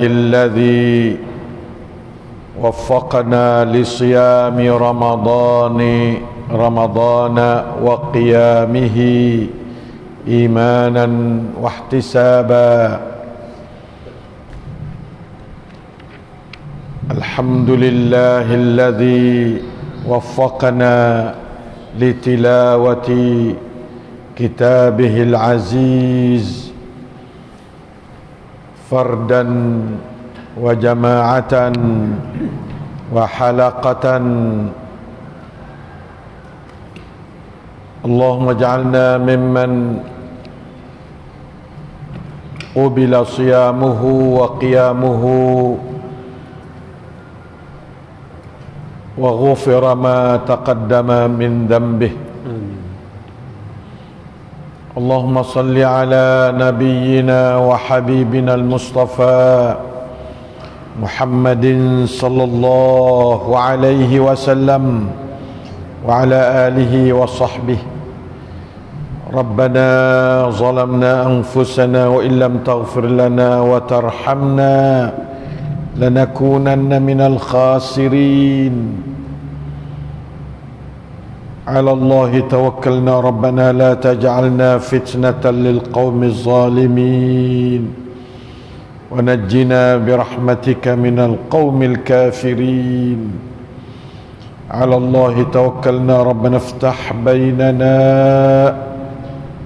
الذي وفقنا لصيام رمضان رمضان وقيامه إيمانا واحتسابا. الحمد لله الذي وفقنا لتلاوة كتابه العزيز فردا وجماعة وحلقة اللهم اجعلنا ممن قبل صيامه وقيامه وغفر ما تقدم من ذنبه اللهم صل على نبينا وحبيبنا المصطفى محمد صلى الله عليه وسلم وعلى آله وصحبه. ربنا ظلمنا أنفسنا وإن لم تغفر لنا وترحمنا لنكونن من الخاسرين. على الله توكلنا ربنا لا تجعلنا فتنة للقوم الظالمين. ونجنا برحمتك من القوم الكافرين. على الله توكلنا ربنا افتح بيننا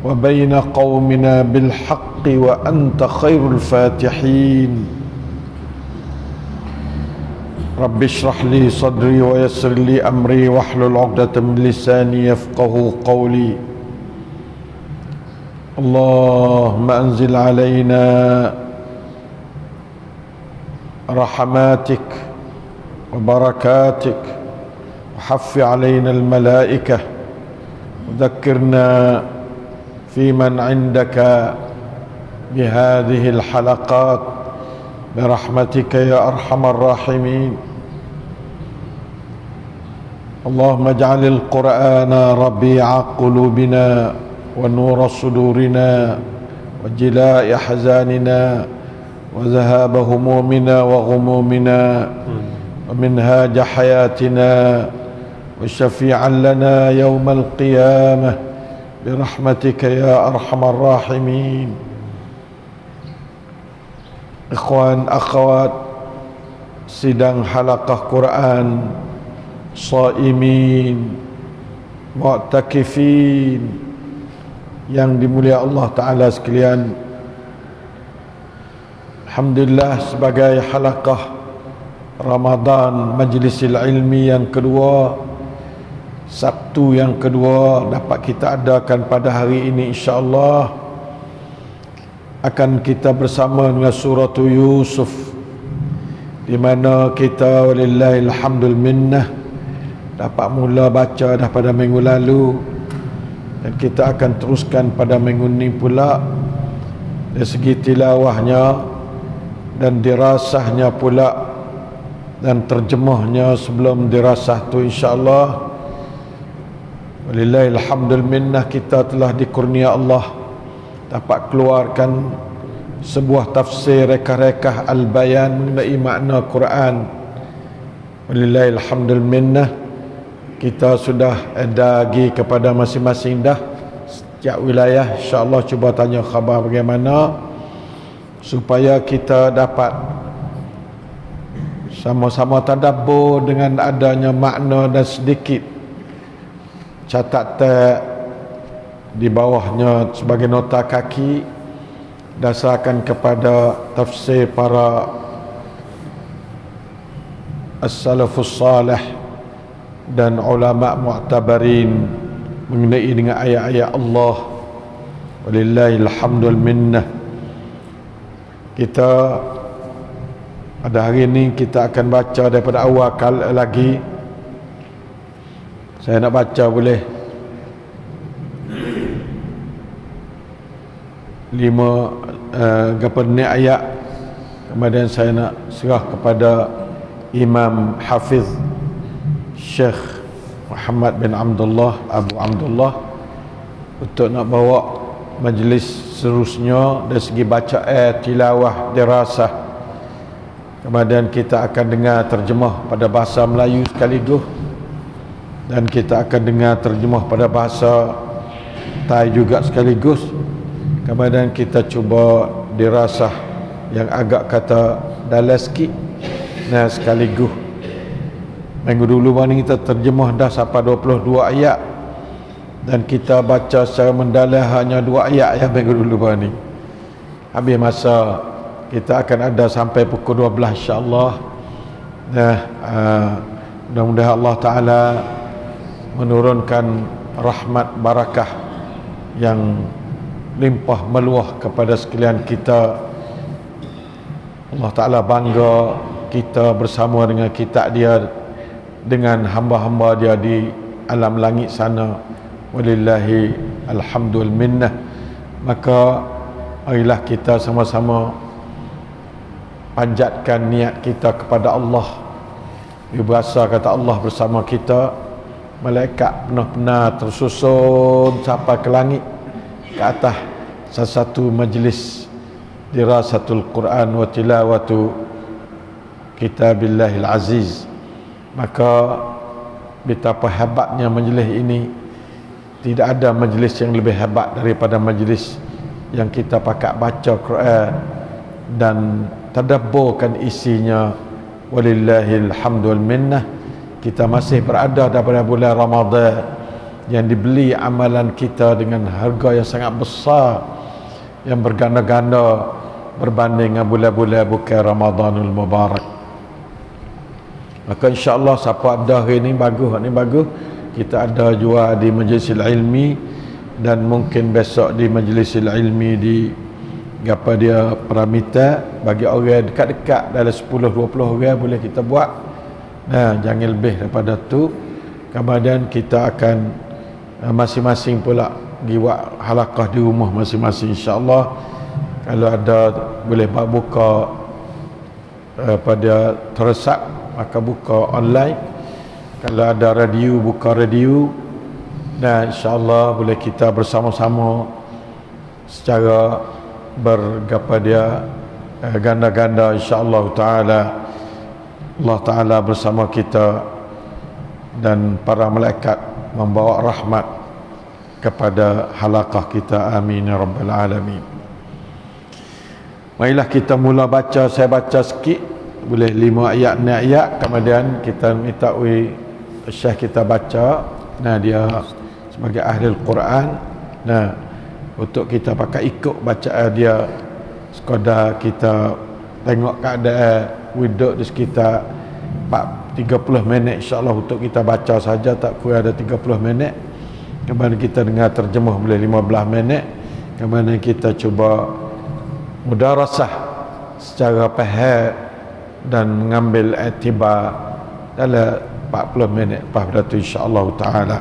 وبين قومنا بالحق وأنت خير الفاتحين. رب اشرح لي صدري ويسر لي أمري واحلل عقدة من لساني يفقه قولي. اللهم أنزل علينا رحماتك وبركاتك وحف علينا الملائكة وذكرنا في من عندك بهذه الحلقات برحمتك يا أرحم الراحمين. اللهم اجعل القرآن ربيع قلوبنا ونور صدورنا وجلاء حزاننا وذهاب همومنا وغمومنا ومنهاج حياتنا وشفيعا لنا يوم القيامة برحمتك يا أرحم الراحمين. إخوان أخوات sidang halaqah Quran Saimin Mu'takifin Yang dimulia Allah Ta'ala sekalian. Alhamdulillah sebagai halaqah Ramadan Majlisil Ilmi yang kedua Sabtu yang kedua dapat kita adakan pada hari ini insya-Allah. Akan kita bersama dengan surah Yusuf di mana kita walillahi alhamdul minnah dapat mula baca dah pada minggu lalu. Dan kita akan teruskan pada minggu ini pula. Dari segi tilawahnya dan dirasahnya pula. Dan terjemahnya sebelum dirasah tu insyaallah. Walillahi alhamdul minnah kita telah dikurnia Allah. Dapat keluarkan sebuah tafsir rekah-rekah al-bayan mengenai makna Quran. Walillahi alhamdul minnah kita sudah ada lagi kepada masing-masing dah. Setiap wilayah insyaAllah cuba tanya khabar bagaimana supaya kita dapat sama-sama tadabbur dengan adanya makna dan sedikit catat di bawahnya sebagai nota kaki dasarkan kepada tafsir para as-salafus salih dan ulama mu'tabarin mengenai dengan ayat-ayat Allah. Walillahi alhamdul minnah. Kita pada hari ini kita akan baca daripada awal kali lagi. Saya nak baca boleh? Lima uh, ni ayat. Kemudian saya nak serah kepada Imam Hafiz Syekh Muhammad bin Abdullah Abu Abdullah untuk nak bawa majlis seterusnya dari segi baca ayat tilawah dirasah. Kemudian kita akan dengar terjemah pada bahasa Melayu sekaligus. Dan kita akan dengar terjemah pada bahasa Thai juga sekaligus. Kemudian kita cuba dirasah yang agak kata dalam sikit. Nah sekaligus minggu dulu mana kita terjemah dah sampai 22 ayat. Dan kita baca secara mendalam hanya dua ayat ya minggu dulu mana habis masa kita akan ada sampai pukul 12 insyaAllah. Nah, uh, mudah-mudahan Allah Ta'ala menurunkan rahmat barakah yang limpah meluah kepada sekalian kita. Allah Ta'ala bangga kita bersama dengan kita dia dengan hamba-hamba dia di alam langit sana. Walillahi alhamdulillah maka marilah kita sama-sama panjatkan niat kita kepada Allah. Dia berasa kata Allah bersama kita malaikat penuh-penuh tersusun sampai ke langit ke atas satu majlis dirasatul Quran wa tilawatu kitabillahil aziz maka betapa hebatnya majlis ini tidak ada majlis yang lebih hebat daripada majlis yang kita pakai baca Quran dan tadabburkan isinya. Walillahil hamdul minnah. Kita masih berada pada bulan Ramadan yang dibeli amalan kita dengan harga yang sangat besar yang berganda-ganda berbanding dengan bulan-bulan bukan Ramadanul Mubarak maka insyaAllah siapa ada hari ini bagus ini bagus kita ada juga di majlis ilmi dan mungkin besok di majlis ilmi di apa dia peramita bagi orang dekat-dekat dalam 10 20 orang boleh kita buat. Nah jangan lebih daripada tu. Kemudian kita akan uh, masing-masing pula pergi buat halakah di rumah masing-masing insya-Allah. Kalau ada boleh buka uh, pada teresak maka buka online. Kalau ada radio buka radio. Dan insya-Allah boleh kita bersama-sama secara bergapa dia eh, ganda-ganda insya-Allah taala. Allah taala bersama kita dan para malaikat membawa rahmat kepada halaqah kita. Amin ya rabbal alamin. Marilah kita mula baca. Saya baca sikit boleh lima ayat enam ayat. Kemudian kita minta ui syekh kita baca. Nah dia sebagai ahli Al-Quran nah untuk kita pakai ikut bacaan dia sekadar kita tengok keadaan duduk di sekitar 30 minit insyaAllah untuk kita baca saja tak kurang ada 30 minit. Kemudian kita dengar terjemah boleh 15 minit. Kemudian kita cuba mudarasah secara pahal dan mengambil etibar dalam 40 minit pada itu insyaAllah ta'ala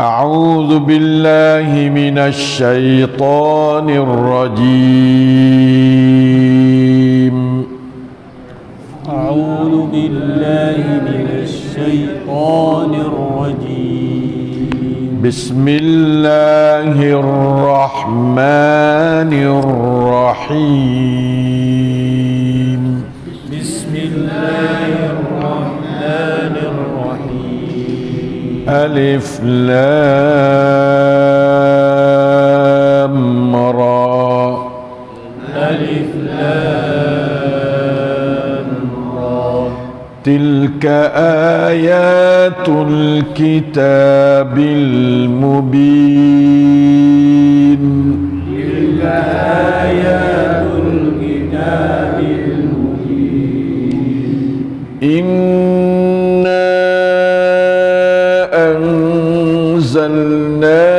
أعوذ بالله من الشيطان الرجيم أعوذ بالله من الشيطان الرجيم بسم الله الرحمن الرحيم. بسم الله الرحمن الرحيم. ألف لام. تلك آيات الكتاب المبين. تلك آيات الكتاب المبين إنا أنزلناه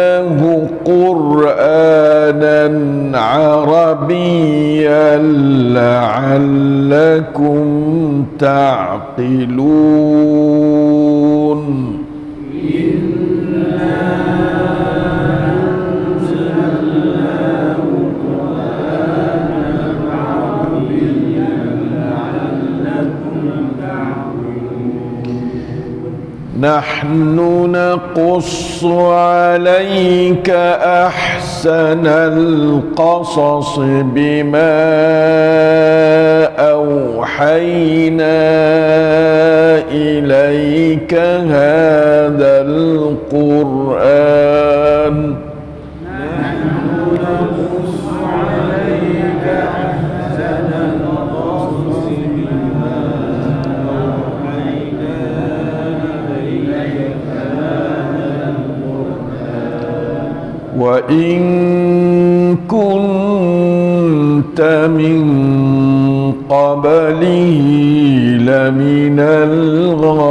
قرآنا عربيا لعلكم تعقلون. نحن نقص عليك أحسن القصص بما أوحينا إليك هذا القرآن. وإن كنت من قبله لمن الغافلين.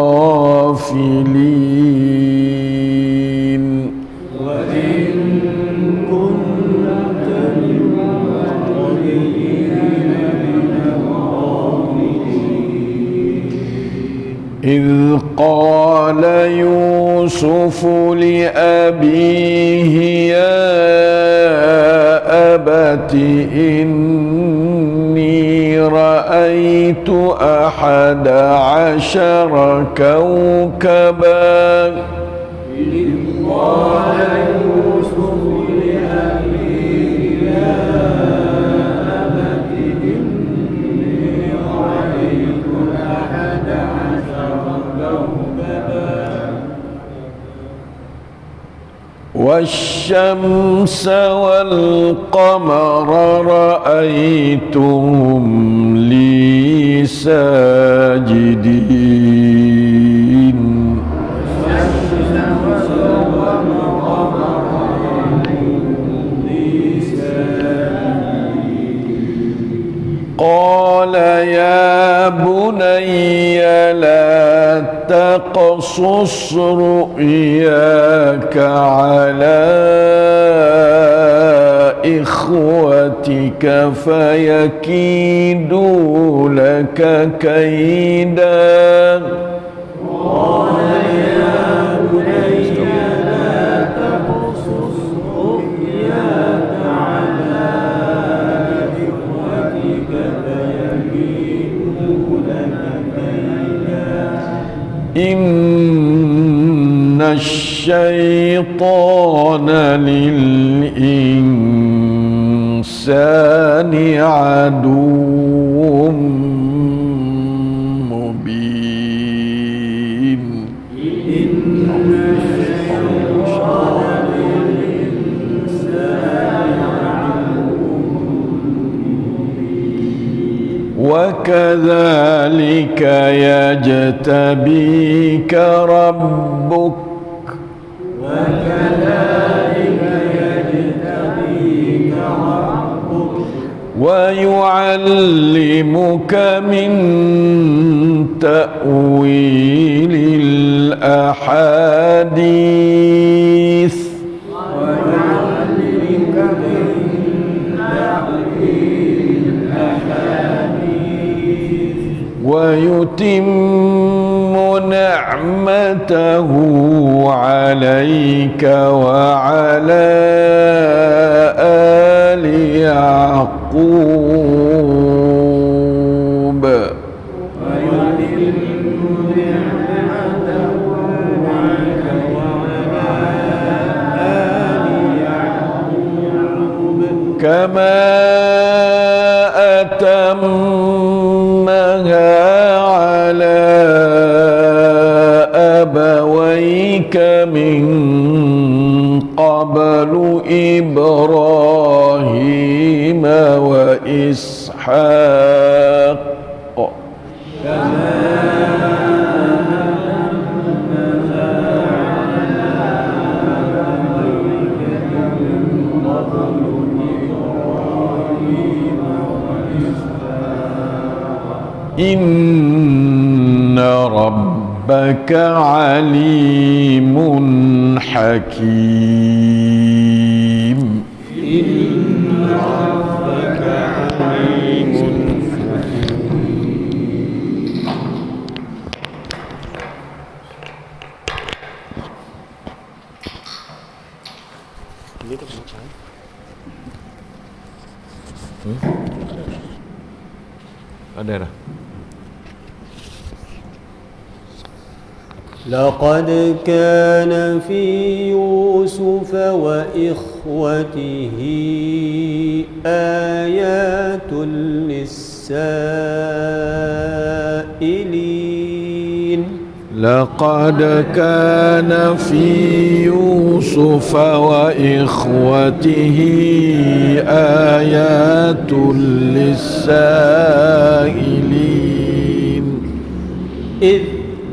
وإن كنت من قبله إذ قال يوسف لأبيه أبت إني رأيت أحد عشر كوكبا. قال والشمس والقمر رأيتهم لي ساجدين. قال يا بني لا تقصص رؤياك على إخوتك فيكيدوا لك كيدا. الشيطان للإنسان عدو مبين. وكذلك يجتبيك ربك ربك ويعلمك من تأويل الأحاديث. ويتم نعمته عليك وعلى آل يعقوب. كما أبويك من قبل إبراهيم وإسحاق. إن ربك عليم حكيم. لقد كان في يوسف وإخوته آيات للسائلين. لقد كان في يوسف وإخوته آيات للسائلين. إذ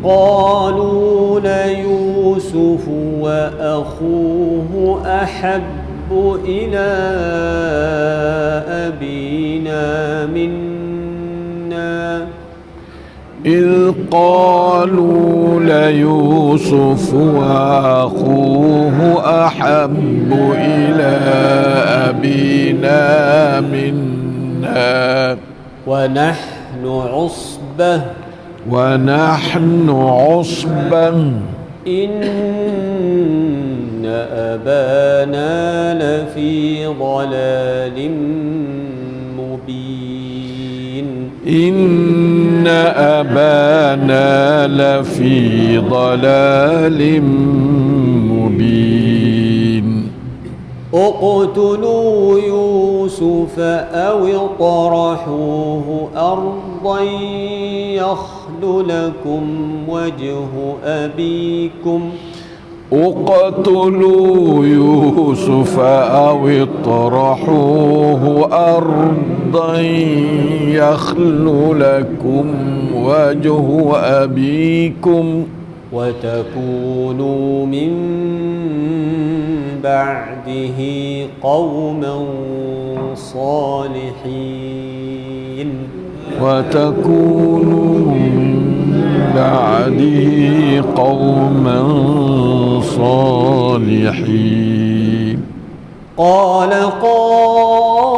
قالوا ليوسف وأخوه أحب إلى أبينا منا. إذ قالوا ليوسف وأخوه أحب إلى أبينا منا. ونحن عصبة ونحن عصبا. إن أبانا لفي ضلال مبين. إن أبانا لفي ضلال مبين. اقتلوا يوسف أو اطرحوه أرضا يخل لكم وجه أبيكم. اقتلوا يوسف أو اطرحوه أرضا يخل لكم وجه أبيكم. وتكونوا من بعده قوما صالحين. وتكونوا من بعده قوما صالحين قال قائل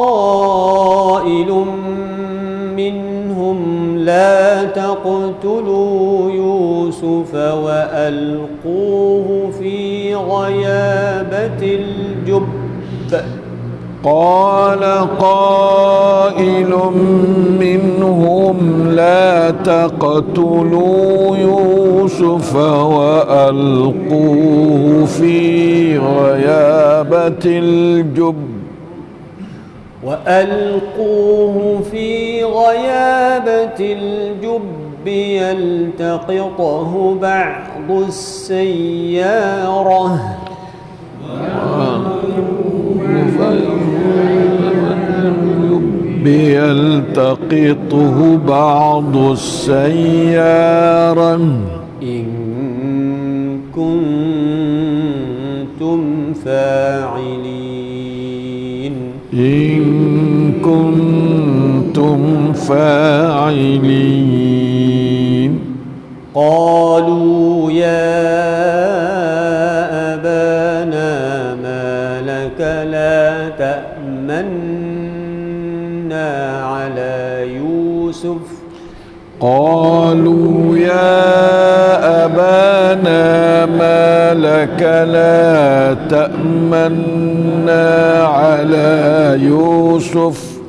منهم لا تقتلوا يوسف وألقوه في غيابة قال قائل منهم لا تقتلوا يوسف وألقوه في غيابة الجب. وألقوه في غيابة الجب يلتقطه بعض السيارة. يلتقطه بعض السيارة. إن كنتم فاعلين. إن كنتم فاعلين. قالوا يا تأمنا على يوسف قالوا يا أبانا ما لك لا تأمنا على يوسف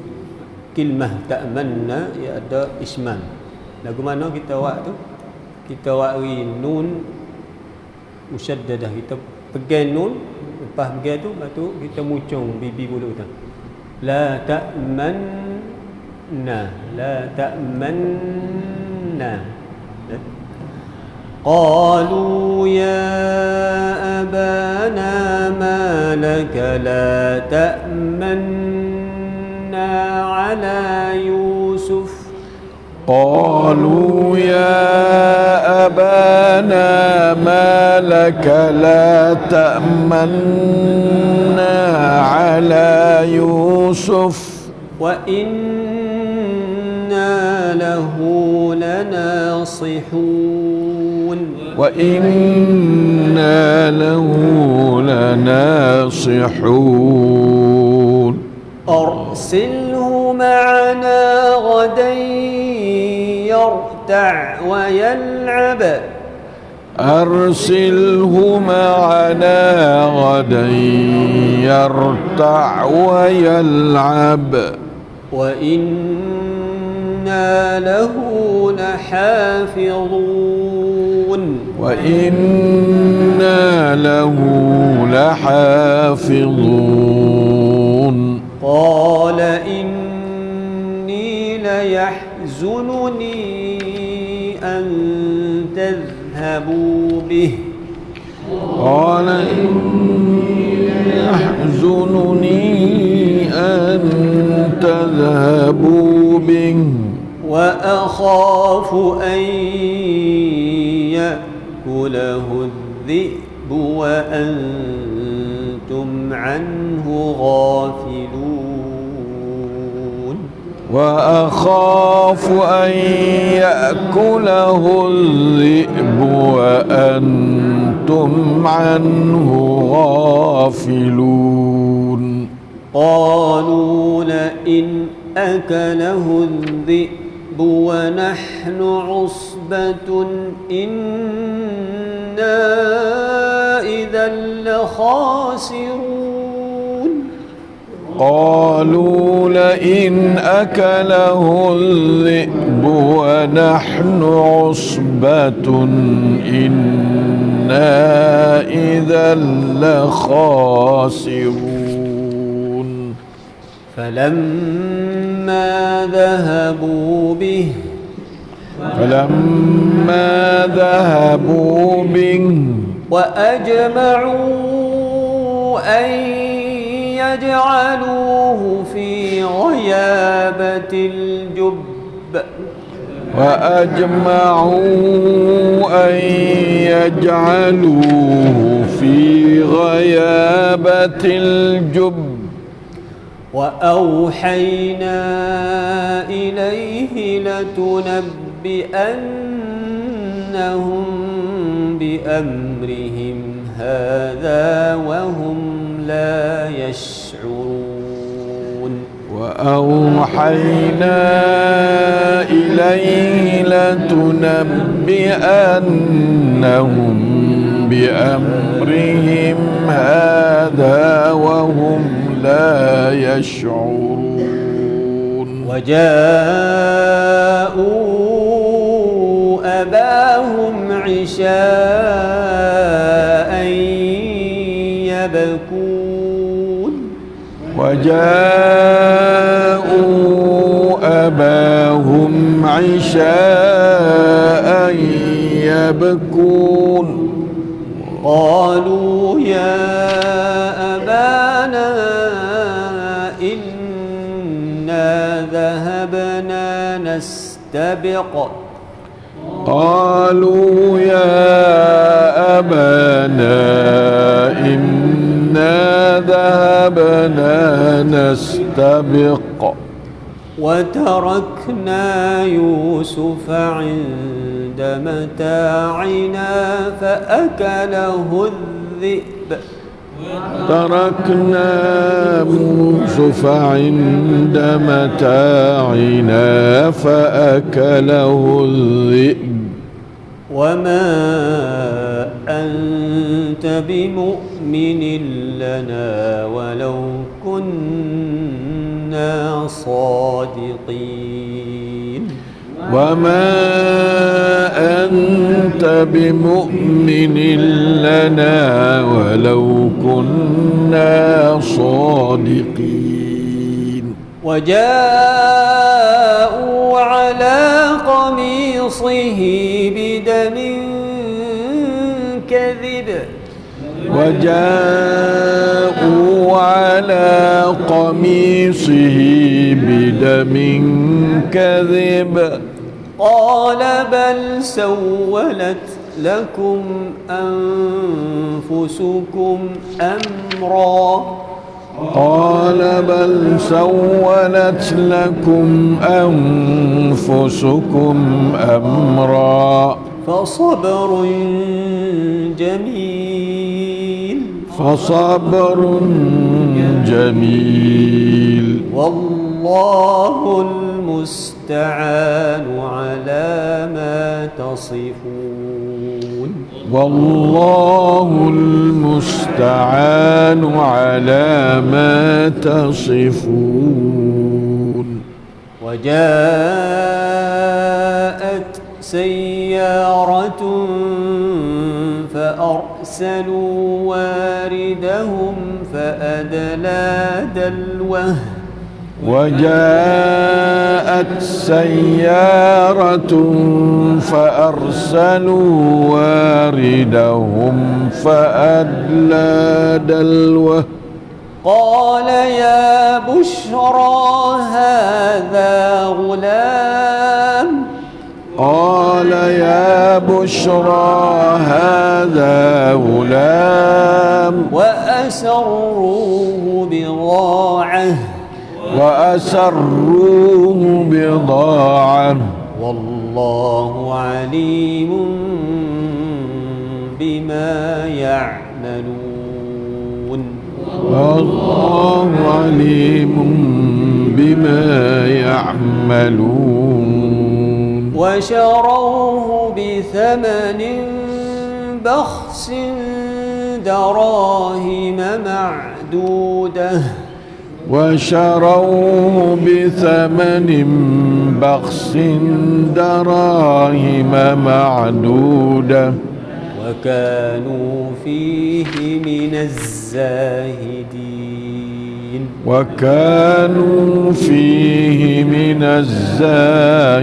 Kilmah ta'manna ia ada isman. Lagu mana kita buat tu? Kita wari nun musyaddadah kita pegang nun lepas pegang tu lepas tu kita mucung bibi mulut kita. La ta'manna la ta'manna. قالوا يا أبانا ما لك لا تأمنا على يوسف قالوا يا أبانا ما لك لا تأمنا على يوسف. وإنا له لناصحون. وإنا له لناصحون. أرسله معنا غدا يرتع ويلعب. أرسله معنا غدا يرتع ويلعب. وإنا له لحافظون. وإنا له لحافظون. قال إني ليحزنني أن تذهبوا به. قال إني يحزنني أن تذهبوا به. وأخاف أن يأكله الذئب وأنتم عنه غافلون. وأخاف أن يأكله الذئب وأنتم عنه غافلون. قالوا لئن أكله الذئب ونحن عصبة إنا إذا لخاسرون. قالوا لئن أكله الذئب ونحن عصبة إنا إذا لخاسرون. فلما ذهبوا به فلما ذهبوا به وأجمعوا أن يجعلوه في غيابة الجب وأجمعوا أن يجعلوه في غيابة الجب وأوحينا إليه لتنبئنهم بأمرهم هذا وهم لا يشعرون وأوحينا إليه لتنبئنهم بأمرهم هذا وهم لا يشعرون. وجاءوا أباهم عشاء يبكون وجاءوا أباهم عشاء يبكون. قالوا يا أبانا إنا ذهبنا نستبق. قالوا يا أبانا إنا ذهبنا نستبق وتركنا يوسف عند متاعنا فأكله الذئب تركنا يوسف عند متاعنا فأكله الذئب. وما أنت بمؤمن لنا ولو كنا صادقين وما أنت بمؤمن لنا ولو كنا صادقين وجاءوا على قميصه بدم كذب. وجاءوا على قميصه بدم كذب. قال بل سولت لكم أنفسكم أمرا. قال بل سولت لكم أنفسكم أمرا. فصبر جميل. فصبر جميل. والله المستعان على ما تصفون. والله المستعان على ما تصفون. وجاءت سيارة أرسلوا واردهم فأدلى دلوه وجاءت سيارة فأرسلوا واردهم فأدلى دلوه. قال يا بشرى هذا غلام. قال يا بشرى هذا غلام. وأسروه بضاعة. وأسروه بضاعة. والله عليم بما يعملون. والله عليم بما يعملون. وشروه بثمن بخس دراهم معدودة. وشروه بثمن بخس دراهم معدودة. وكانوا فيه من الزاهدين. وكانوا فيه من الزاهدين.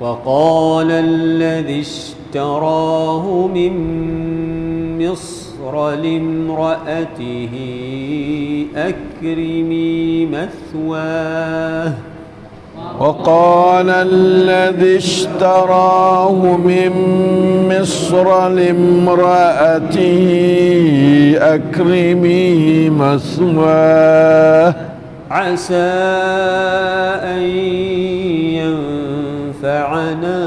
وقال الذي اشتراه من مصر لامرأته أكرمي مثواه. وقال الذي اشتراه من مصر لامرأته أكرمي مثواه. عسى أن ينفعنا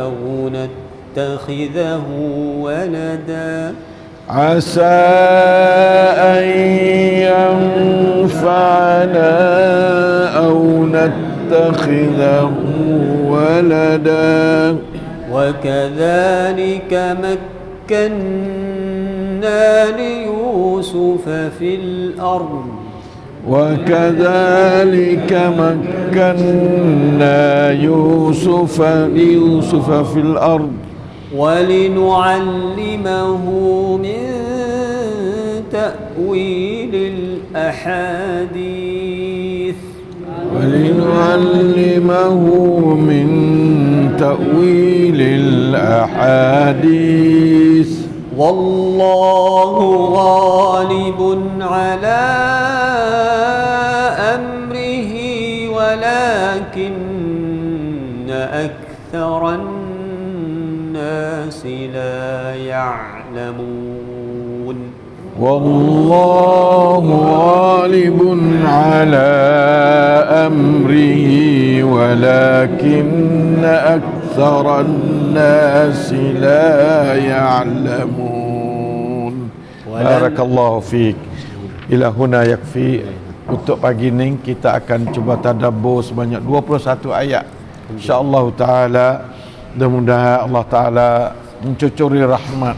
أو نتخذه ولدا عسى أن ينفعنا أو نتخذه ولدا. وكذلك مكنا ليوسف في الأرض. وكذلك مكنا يوسف ليوسف في الأرض. ولنعلمه من تأويل الأحاديث. ولنعلمه من تأويل الأحاديث. والله غالب على أمره ولكن أكثر الناس لا يعلمون والله غالب على أمره ولكن أكثر الناس لا يعلمون بارك الله فيك إلى هنا يكفي untuk pagi ini kita akan cuba tadabbur sebanyak 21 ayat insyaallah taala mudah-mudahan Allah taala mencucuri rahmat.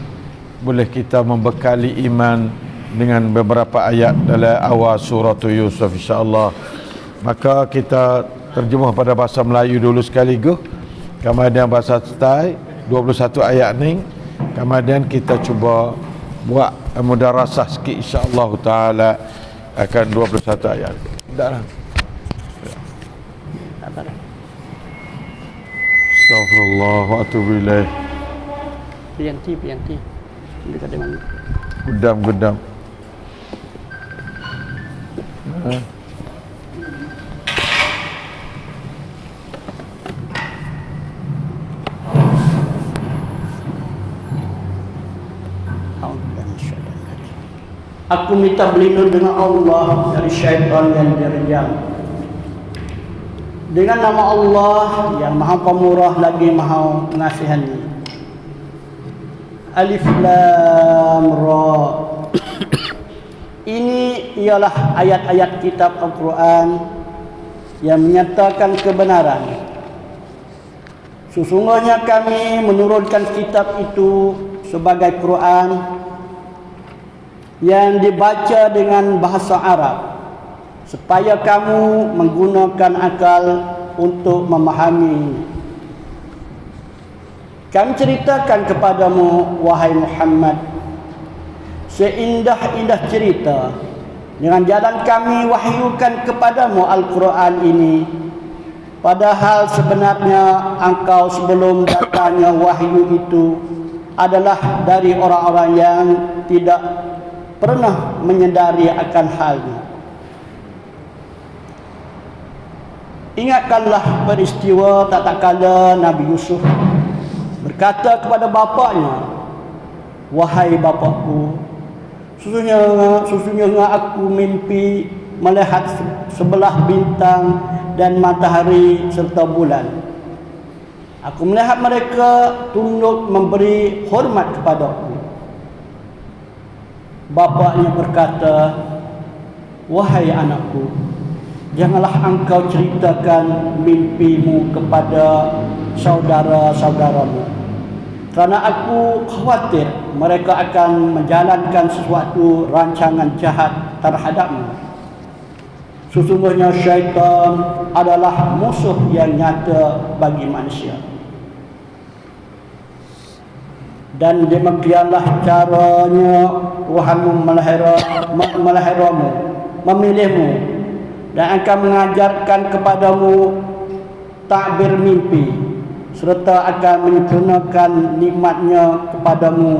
Boleh kita membekali iman dengan beberapa ayat dalam awal surah Yusuf insyaallah. Maka kita terjemah pada bahasa Melayu dulu sekaligus. Kemudian bahasa Thai 21 ayat ni. Kemudian kita cuba buat mudarasah sikit insyaallah taala akan 21 ayat. Taklah Astaghfirullah wa atubu ilaih. Pianti pianti. Dekat dengan gudam gudam. Ha? Aku minta berlindung dengan Allah dari syaitan yang dirijam. Dengan nama Allah yang Maha Pemurah lagi Maha Pengasihani. Alif Lam Ra. Ini ialah ayat-ayat kitab Al-Quran yang menyatakan kebenaran. Sesungguhnya kami menurunkan kitab itu sebagai Quran yang dibaca dengan bahasa Arab supaya kamu menggunakan akal untuk memahami Kami ceritakan kepadamu wahai Muhammad seindah-indah cerita dengan jalan kami wahyukan kepadamu Al-Quran ini Padahal sebenarnya engkau sebelum datangnya wahyu itu adalah dari orang-orang yang tidak pernah menyedari akan halnya. Ingatkanlah peristiwa tak kala Nabi Yusuf berkata kepada bapaknya, Wahai bapakku, sesungguhnya, sesungguhnya aku mimpi melihat sebelah bintang dan matahari serta bulan. Aku melihat mereka tunduk memberi hormat kepada aku. Bapaknya berkata, Wahai anakku, janganlah engkau ceritakan mimpimu kepada saudara-saudaramu. Kerana aku khawatir mereka akan menjalankan sesuatu rancangan jahat terhadapmu. Sesungguhnya syaitan adalah musuh yang nyata bagi manusia. Dan demikianlah caranya Tuhanmu melahirah, melahiramu, memilihmu dan akan mengajarkan kepadamu takbir mimpi serta akan menyempurnakan nikmatnya kepadamu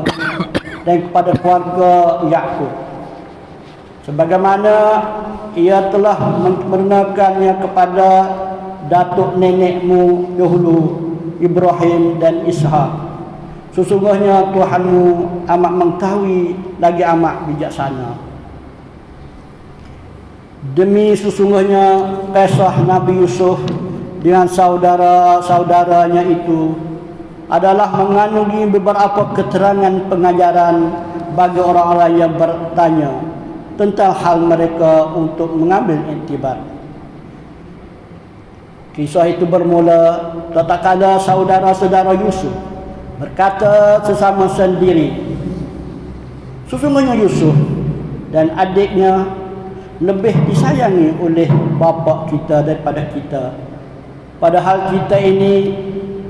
dan kepada keluarga Yakub. Sebagaimana ia telah menyempurnakannya kepada datuk nenekmu dahulu Ibrahim dan Ishak. Sesungguhnya Tuhanmu amat mengetahui lagi amat bijaksana demi sesungguhnya kisah Nabi Yusuf dengan saudara-saudaranya itu adalah mengandungi beberapa keterangan pengajaran bagi orang-orang yang bertanya tentang hal mereka untuk mengambil intibar. Kisah itu bermula tatkala saudara-saudara Yusuf berkata sesama sendiri, sesungguhnya Yusuf dan adiknya lebih disayangi oleh bapa kita daripada kita. Padahal kita ini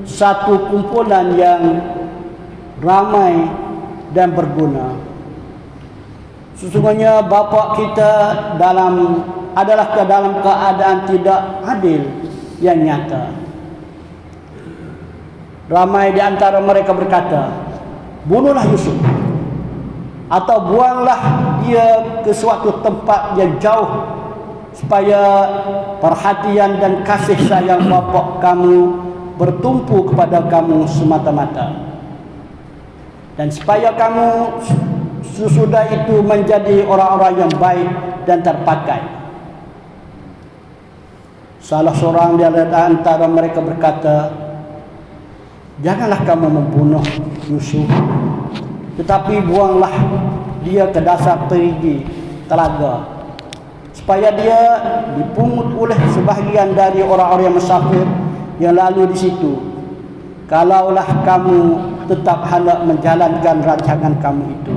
satu kumpulan yang ramai dan berguna. Sesungguhnya bapa kita dalam adalah ke dalam keadaan tidak adil yang nyata. Ramai di antara mereka berkata, bunuhlah Yusuf atau buanglah dia ke suatu tempat yang jauh supaya perhatian dan kasih sayang bapa kamu bertumpu kepada kamu semata-mata. Dan supaya kamu sesudah itu menjadi orang-orang yang baik dan terpakai. Salah seorang di antara mereka berkata janganlah kamu membunuh Yusuf tetapi buanglah dia ke dasar perigi telaga. Supaya dia dipungut oleh sebahagian dari orang-orang yang musafir yang lalu di situ. Kalaulah kamu tetap hendak menjalankan rancangan kamu itu.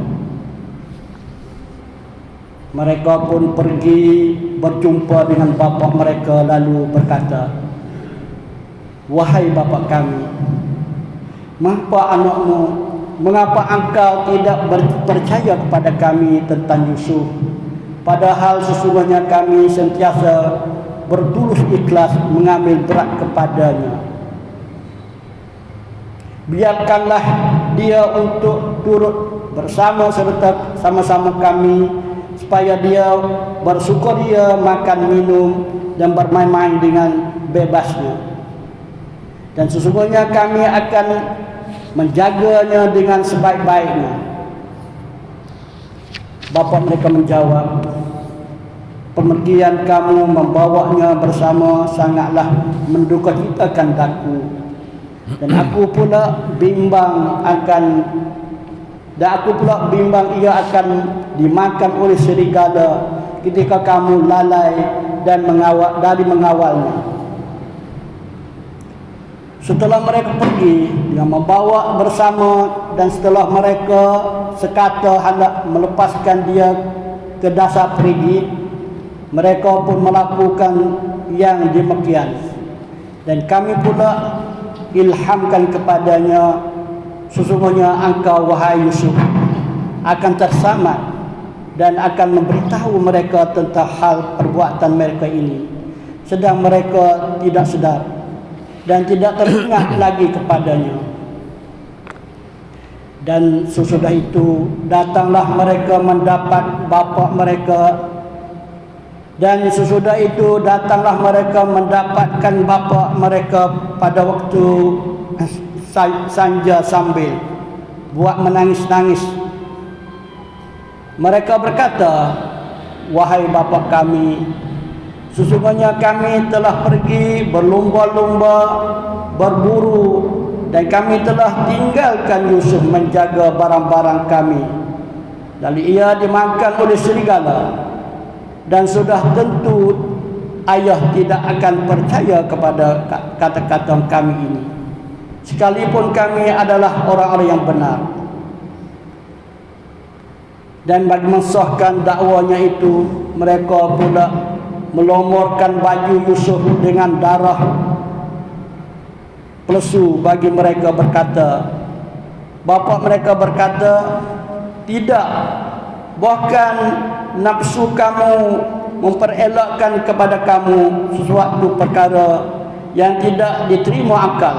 Mereka pun pergi berjumpa dengan bapa mereka lalu berkata wahai bapa kami mengapa anakmu mengapa engkau tidak percaya kepada kami tentang Yusuf Padahal sesungguhnya kami sentiasa bertulus ikhlas mengambil berat kepadanya. Biarkanlah dia untuk turut bersama serta sama-sama kami supaya dia bersyukur dia makan minum dan bermain-main dengan bebasnya. Dan sesungguhnya kami akan menjaganya dengan sebaik-baiknya. Bapa mereka menjawab Pemergian kamu membawanya bersama sangatlah menduka citakan daku Dan aku pula bimbang akan Dan aku pula bimbang ia akan dimakan oleh serigala Ketika kamu lalai dan mengawal, dari mengawalnya setelah mereka pergi dengan membawa bersama dan setelah mereka sekata hendak melepaskan dia ke dasar perigi mereka pun melakukan yang demikian. Dan kami pula ilhamkan kepadanya sesungguhnya engkau wahai Yusuf akan terselamat dan akan memberitahu mereka tentang hal perbuatan mereka ini. Sedang mereka tidak sedar dan tidak teringat lagi kepadanya. Dan sesudah itu datanglah mereka mendapat bapa mereka. Dan sesudah itu datanglah mereka mendapatkan bapa mereka pada waktu sanja sambil buat menangis-nangis. Mereka berkata wahai bapa kami sesungguhnya kami telah pergi berlumba-lumba berburu dan kami telah tinggalkan Yusuf menjaga barang-barang kami. Lalu ia dimakan oleh serigala dan sudah tentu ayah tidak akan percaya kepada kata-kata kami ini. Sekalipun kami adalah orang-orang yang benar. Dan bagi mensahkan dakwanya itu, mereka pula melomorkan baju Yusuf dengan darah Pelesu bagi mereka berkata Bapa mereka berkata Tidak Bahkan nafsu kamu Memperelakkan kepada kamu Sesuatu perkara Yang tidak diterima akal.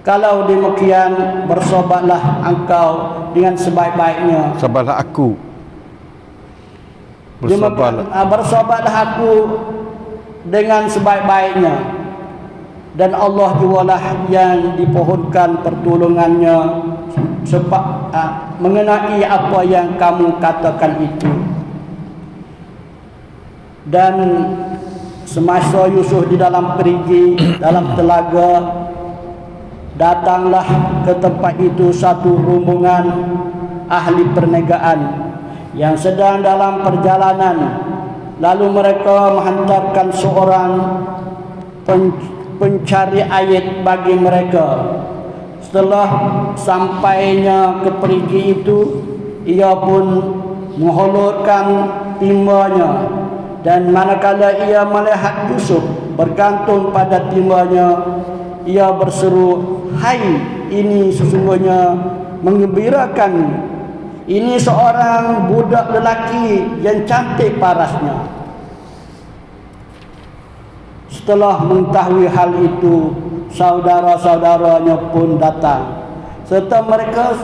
Kalau demikian Bersobatlah engkau Dengan sebaik-baiknya Sobatlah aku Bersobatlah Bersobatlah aku Dengan sebaik-baiknya. Dan Allah jualah yang dipohonkan pertolongannya sebab uh, mengenai apa yang kamu katakan itu. Dan semasa Yusuf di dalam perigi dalam telaga datanglah ke tempat itu satu rombongan ahli perniagaan yang sedang dalam perjalanan. Lalu mereka menghantarkan seorang pencari ayat bagi mereka. Setelah sampainya ke perigi itu ia pun menghulurkan timbanya dan manakala ia melihat Yusuf bergantung pada timbanya ia berseru hai ini sesungguhnya mengembirakan ini seorang budak lelaki yang cantik parasnya setelah mengetahui hal itu, saudara-saudaranya pun datang. Serta mereka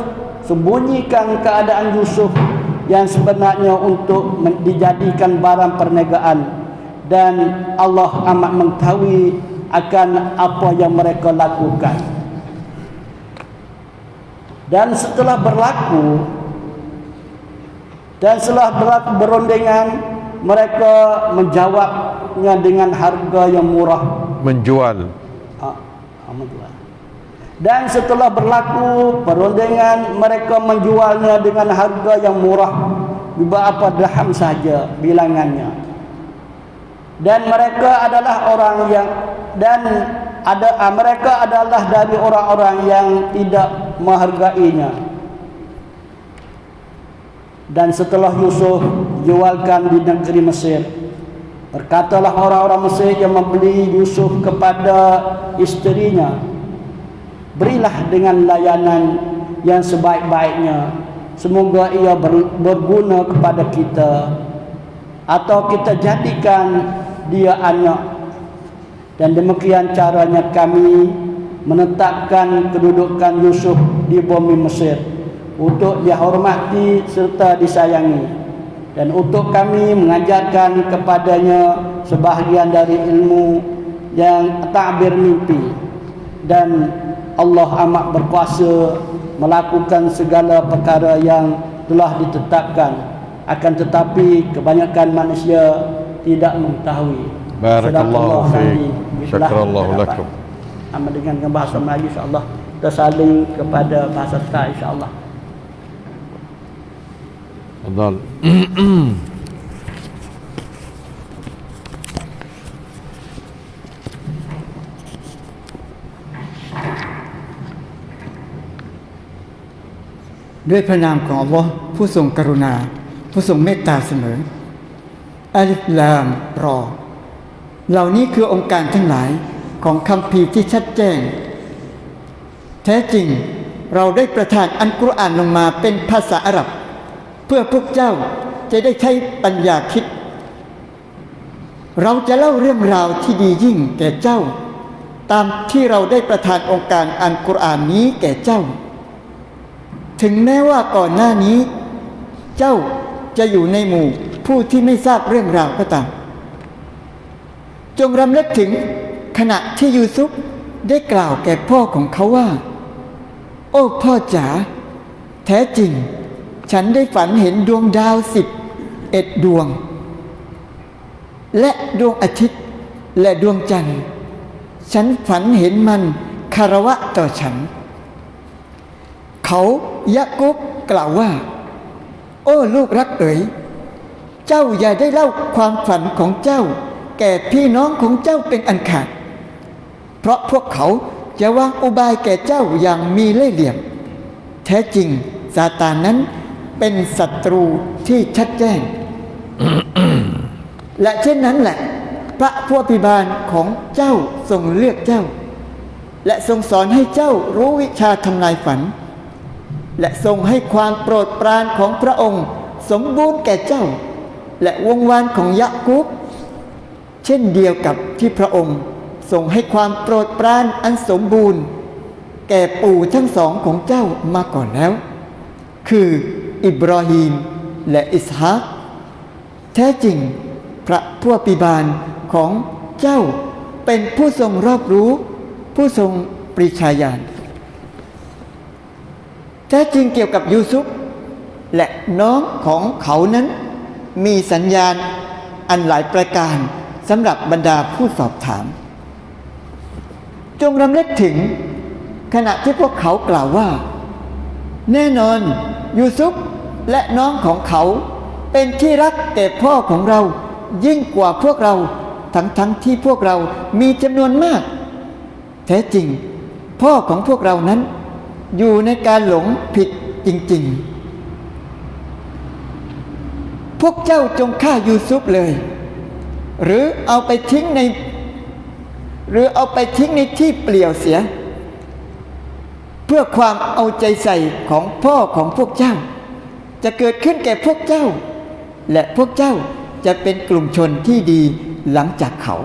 sembunyikan keadaan Yusuf yang sebenarnya untuk dijadikan barang perniagaan. Dan Allah amat mengetahui akan apa yang mereka lakukan. Dan setelah berlaku, dan setelah berlaku berondengan, mereka menjawabnya dengan harga yang murah. Menjual. Ah, ah, menjual. Dan setelah berlaku perundingan mereka menjualnya dengan harga yang murah. Beberapa dirham saja bilangannya. Dan mereka adalah orang yang dan ada mereka adalah dari orang-orang yang tidak menghargainya dan setelah Yusuf jualkan di negeri Mesir berkatalah orang-orang Mesir yang membeli Yusuf kepada istrinya berilah dengan layanan yang sebaik-baiknya. Semoga ia berguna kepada kita atau kita jadikan dia anak. Dan demikian caranya kami menetapkan kedudukan Yusuf di bumi Mesir untuk dihormati serta disayangi. Dan untuk kami mengajarkan kepadanya sebahagian dari ilmu yang takbir mimpi. Dan Allah amat berkuasa melakukan segala perkara yang telah ditetapkan. Akan tetapi kebanyakan manusia tidak mengetahui. Barakallahu fiik. Syakrallahu lakum. Amat dengan bahasa Melayu insyaallah. Kita saling kepada bahasa kita insyaallah تفضلด้วยพระนามของอัลลอฮ์ผู้ทรงกรุณา ผู้ทรงเมตตาเสมออัลิฟลามรอ เหล่านี้คือองค์การทั้งหลายของคำพีที่ชัดแจ้ง แท้จริง เราได้ประทานอันกุรอานลงมาเป็นภาษาอาหรับ เ พื่อพวกเจ้าจะได้ใช้ปัญญาคิด เราจะเล่าเรื่องราวที่ดียิ่งแก่เจ้า ตามที่เราได้ประทานองค์การอันกุรอานนี้แก่เจ้า ถึงแม้ว่าก่อนหน้านี้ เจ้าจะอยู่ในหมู่ผู้ที่ไม่ทราบเรื่องราวก็ตาม จงรำลึกถึงขณะที่ยูซุฟได้กล่าวแก่พ่อของเขาว่า โอ้พ่อจ๋าแท้จริง ฉันได้ฝันเห็นดวงดาวสิบเอ็ดดวง และดวงอาทิตย์และดวงจันทร์ ฉันฝันเห็นมันคารวะต่อฉัน เขายะกุบกล่าวว่า โอ้ลูกรักเอ๋ย เจ้าอย่าได้เล่าความฝันของเจ้า แก่พี่น้องของเจ้าเป็นอันขาด เพราะพวกเขาจะวางอุบายแก่เจ้าอย่างมีเล่ห์เหลี่ยม แท้จริงซาตานนั้น เป็นศัตรูที่ชัดแจ้ง และเช่นนั้นแหละ พระผู้อภิบาลของเจ้าทรงเลือกเจ้า และทรงสอนให้เจ้ารู้วิชาทำนายฝัน และทรงให้ความโปรดปรานของพระองค์ สมบูรณ์แก่เจ้า และวงวานของยะกุบเช่นเดียวกับที่พระองค์ทรงให้ความโปรดปรานอันสมบูรณ์ แก่ปู่ทั้งสองของเจ้ามาก่อนแล้ว คือ อิบราฮิมและอิสฮากแท้จริงพระผู้อภิบาลของเจ้าเป็นผู้ทรงรอบรู้ ผู้ทรงปริชาญาณแท้จริงเกี่ยวกับยูซุฟและน้องของเขานั้น มีสัญญาณอันหลายประการสำหรับบรรดาผู้สอบถาม จงรำลึกถึงขณะที่พวกเขากล่าวว่า แน่นอนยูซุฟ และน้องของเขา เป็นที่รักแก่พ่อของเรา ยิ่งกว่าพวกเรา ทั้งทั้งที่พวกเรามีจำนวนมาก แท้จริง พ่อของพวกเรานั้น อยู่ในการหลงผิดจริง ๆ พวกเจ้าจงฆ่ายูซุปเลย หรือเอาไปทิ้งใน หรือเอาไปทิ้งในที่เปลี่ยวเสีย เพื่อความเอาใจใส่ของพ่อของพวกเจ้า จะเกิดขึ้นแก่พวกเจ้า และพวกเจ้าจะเป็นกลุ่มชนที่ดีหลังจากเขา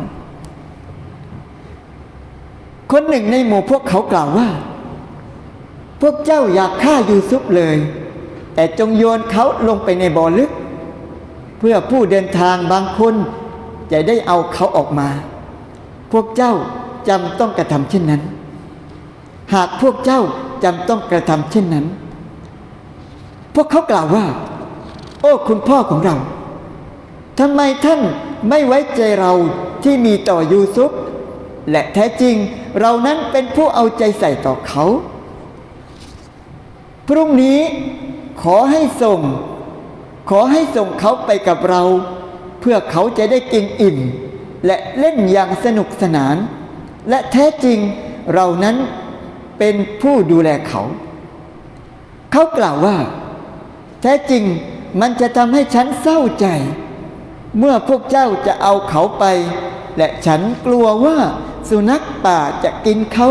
คนหนึ่งในหมู่พวกเขากล่าวว่า พวกเจ้าอยากฆ่ายูซุปเลย แต่จงโยนเขาลงไปในบ่อลึก เพื่อผู้เดินทางบางคนจะได้เอาเขาออกมา พวกเจ้าจำต้องกระทำเช่นนั้น หากพวกเจ้าจำต้องกระทำเช่นนั้น พวกเขากล่าวว่า โอ้คุณพ่อของเราทำไมท่านไม่ไว้ใจเราที่มีต่อยูซุปและแท้จริงเรานั้นเป็นผู้เอาใจใส่ต่อเขา พรุ่งนี้ขอให้ส่ง ขอให้ส่งเขาไปกับเรา เพื่อเขาจะได้กินอิ่ม และเล่นอย่างสนุกสนาน และแท้จริงเรานั้นเป็นผู้ดูแลเขา เขากล่าวว่า แท้จริงมันจะทำให้ฉันเศร้าใจ เมื่อพวกเจ้าจะเอาเขาไป และฉันกลัวว่าสุนัขป่าจะกินเขา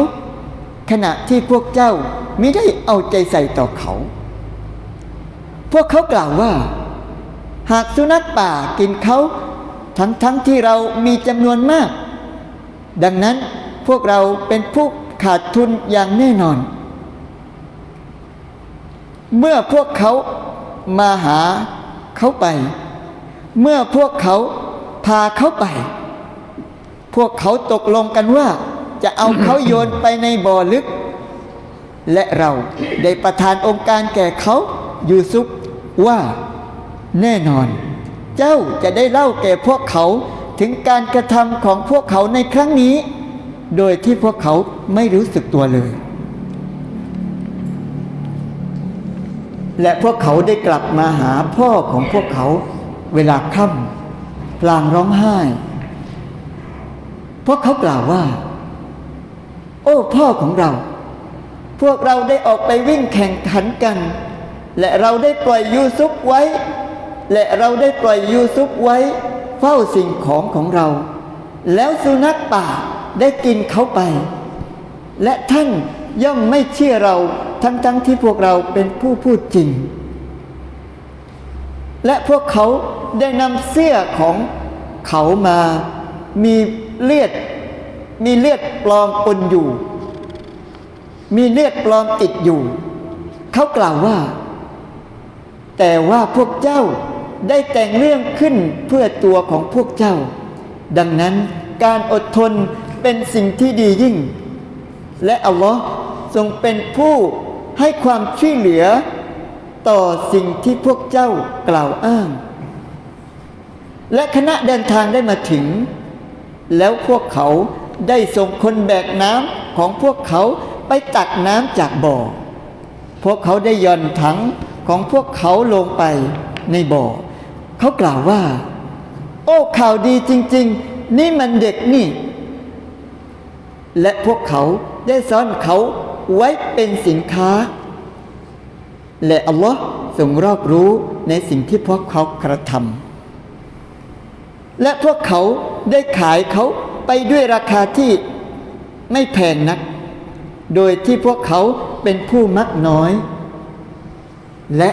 ขณะที่พวกเจ้าไม่ได้เอาใจใส่ต่อเขา พวกเขากล่าวว่า หากสุนัขป่ากินเขาทั้งทั้งที่เรามีจำนวนมาก ดังนั้นพวกเราเป็นผู้ขาดทุนอย่างแน่นอน เมื่อพวกเขา มาหาเขาไป เมื่อพวกเขาพาเขาไป พวกเขาตกลงกันว่า จะเอาเขาโยนไปในบ่อลึก และเราได้ประทานองค์การแก่เขายูซุปว่าแน่นอน เจ้าจะได้เล่าแก่พวกเขาถึงการกระทำของพวกเขาในครั้งนี้ โดยที่พวกเขาไม่รู้สึกตัวเลย และพวกเขาได้กลับมาหาพ่อของพวกเขาเวลาค่ำพลางร้องไห้เพราะเขากล่าวว่า โอ้พ่อของเรา พวกเราได้ออกไปวิ่งแข่งขันกัน และเราได้ปล่อยยูซุปไว้ และเราได้ปล่อยยูซุปไว้ เฝ้าสิ่งของของเรา แล้วสุนัขป่าได้กินเขาไป และท่าน ย่อมไม่เชื่อเราทั้งๆทที่พวกเราเป็นผู้พูดจริง และพวกเขาได้นำเสื้อของเขามา มีเลือด มีเลือดปลอมปนอยู่ มีเลือดปลอมติดอยู่ เขากล่าวว่า แต่ว่าพวกเจ้าได้แต่งเรื่องขึ้นเพื่อตัวของพวกเจ้า ดังนั้นการอดทนเป็นสิ่งที่ดียิ่ง และอัลลอฮ์ ทรงเป็นผู้ให้ความช่วยเหลือ ต่อสิ่งที่พวกเจ้ากล่าวอ้าง และคณะเดินทางได้มาถึง แล้วพวกเขาได้ส่งคนแบกน้ำของพวกเขาไปตักน้ำจากบ่อ พวกเขาได้ย่อนถังของพวกเขาลงไปในบ่อ เขากล่าวว่า โอ้ข่าวดีจริง ๆ นี่มันเด็กนี่ และพวกเขาได้ซ่อนเขา ไว้เป็นสินค้า และอัลลอฮ์ทรงรอบรู้ในสิ่งที่พวกเขากระทำและพวกเขาได้ขายเขาไปด้วยราคาที่ไม่แพงนัก โดยที่พวกเขาเป็นผู้มักน้อย และ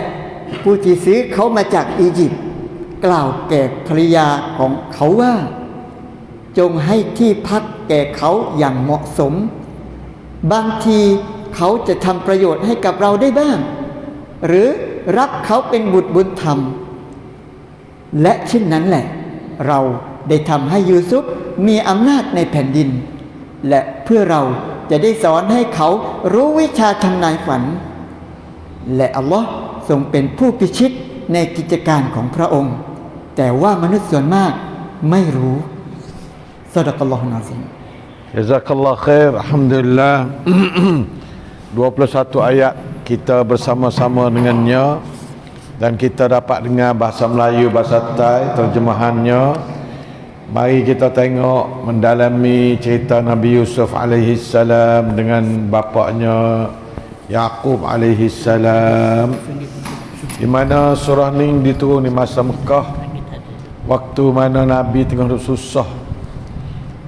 ผู้ที่ซื้อเขามาจากอียิปต์กล่าวแก่ภรรยาของเขาว่า จงให้ที่พักแก่เขาอย่างเหมาะสม บางทีเขาจะทำประโยชน์ให้กับเราได้บ้าง หรือรับเขาเป็นบุตรบุญธรรม และเช่นนั้นแหละ เราได้ทำให้ยูซุฟมีอำนาจในแผ่นดิน และเพื่อเราจะได้สอนให้เขารู้วิชาทำนายฝัน และอัลลอฮ์ทรงเป็นผู้พิชิตในกิจการของพระองค์ แต่ว่ามนุษย์ส่วนมากไม่รู้สดกัลลอฮุนาซิม Jazakallah khair Alhamdulillah. 21 ayat kita bersama-sama dengannya dan kita dapat dengar bahasa Melayu bahasa Thai terjemahannya. Mari kita tengok mendalami cerita Nabi Yusuf alaihi salam dengan bapaknya Yaqub alaihi salam di mana surah ni diturun di masa Mekah? Waktu mana Nabi tengah susah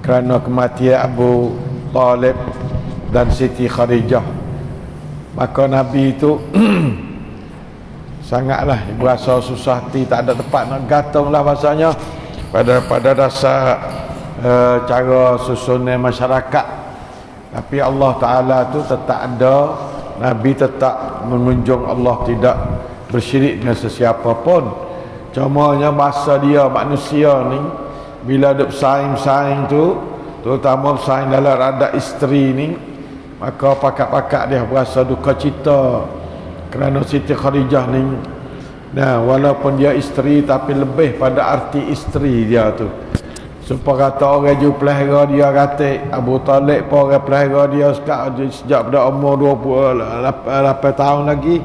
kerana kematian Abu Talib dan Siti Khadijah. Maka Nabi itu sangatlah berasa susah hati tak ada tempat nak gantung lah bahasanya. Pada pada dasar uh, cara susunan masyarakat. Tapi Allah Ta'ala tu tetap ada. Nabi tetap menunjuk Allah tidak bersyirik dengan sesiapa pun. Cumanya masa dia manusia ni bila ada bersaing-saing tu terutama bersaing dalam rada isteri ni maka pakak-pakak dia berasa duka cita kerana Siti Khadijah ni. Nah walaupun dia isteri tapi lebih pada arti isteri dia tu. Supaya kata orang ju pelihara dia kata Abu Talib pun orang pelihara dia sejak pada umur 28 tahun lagi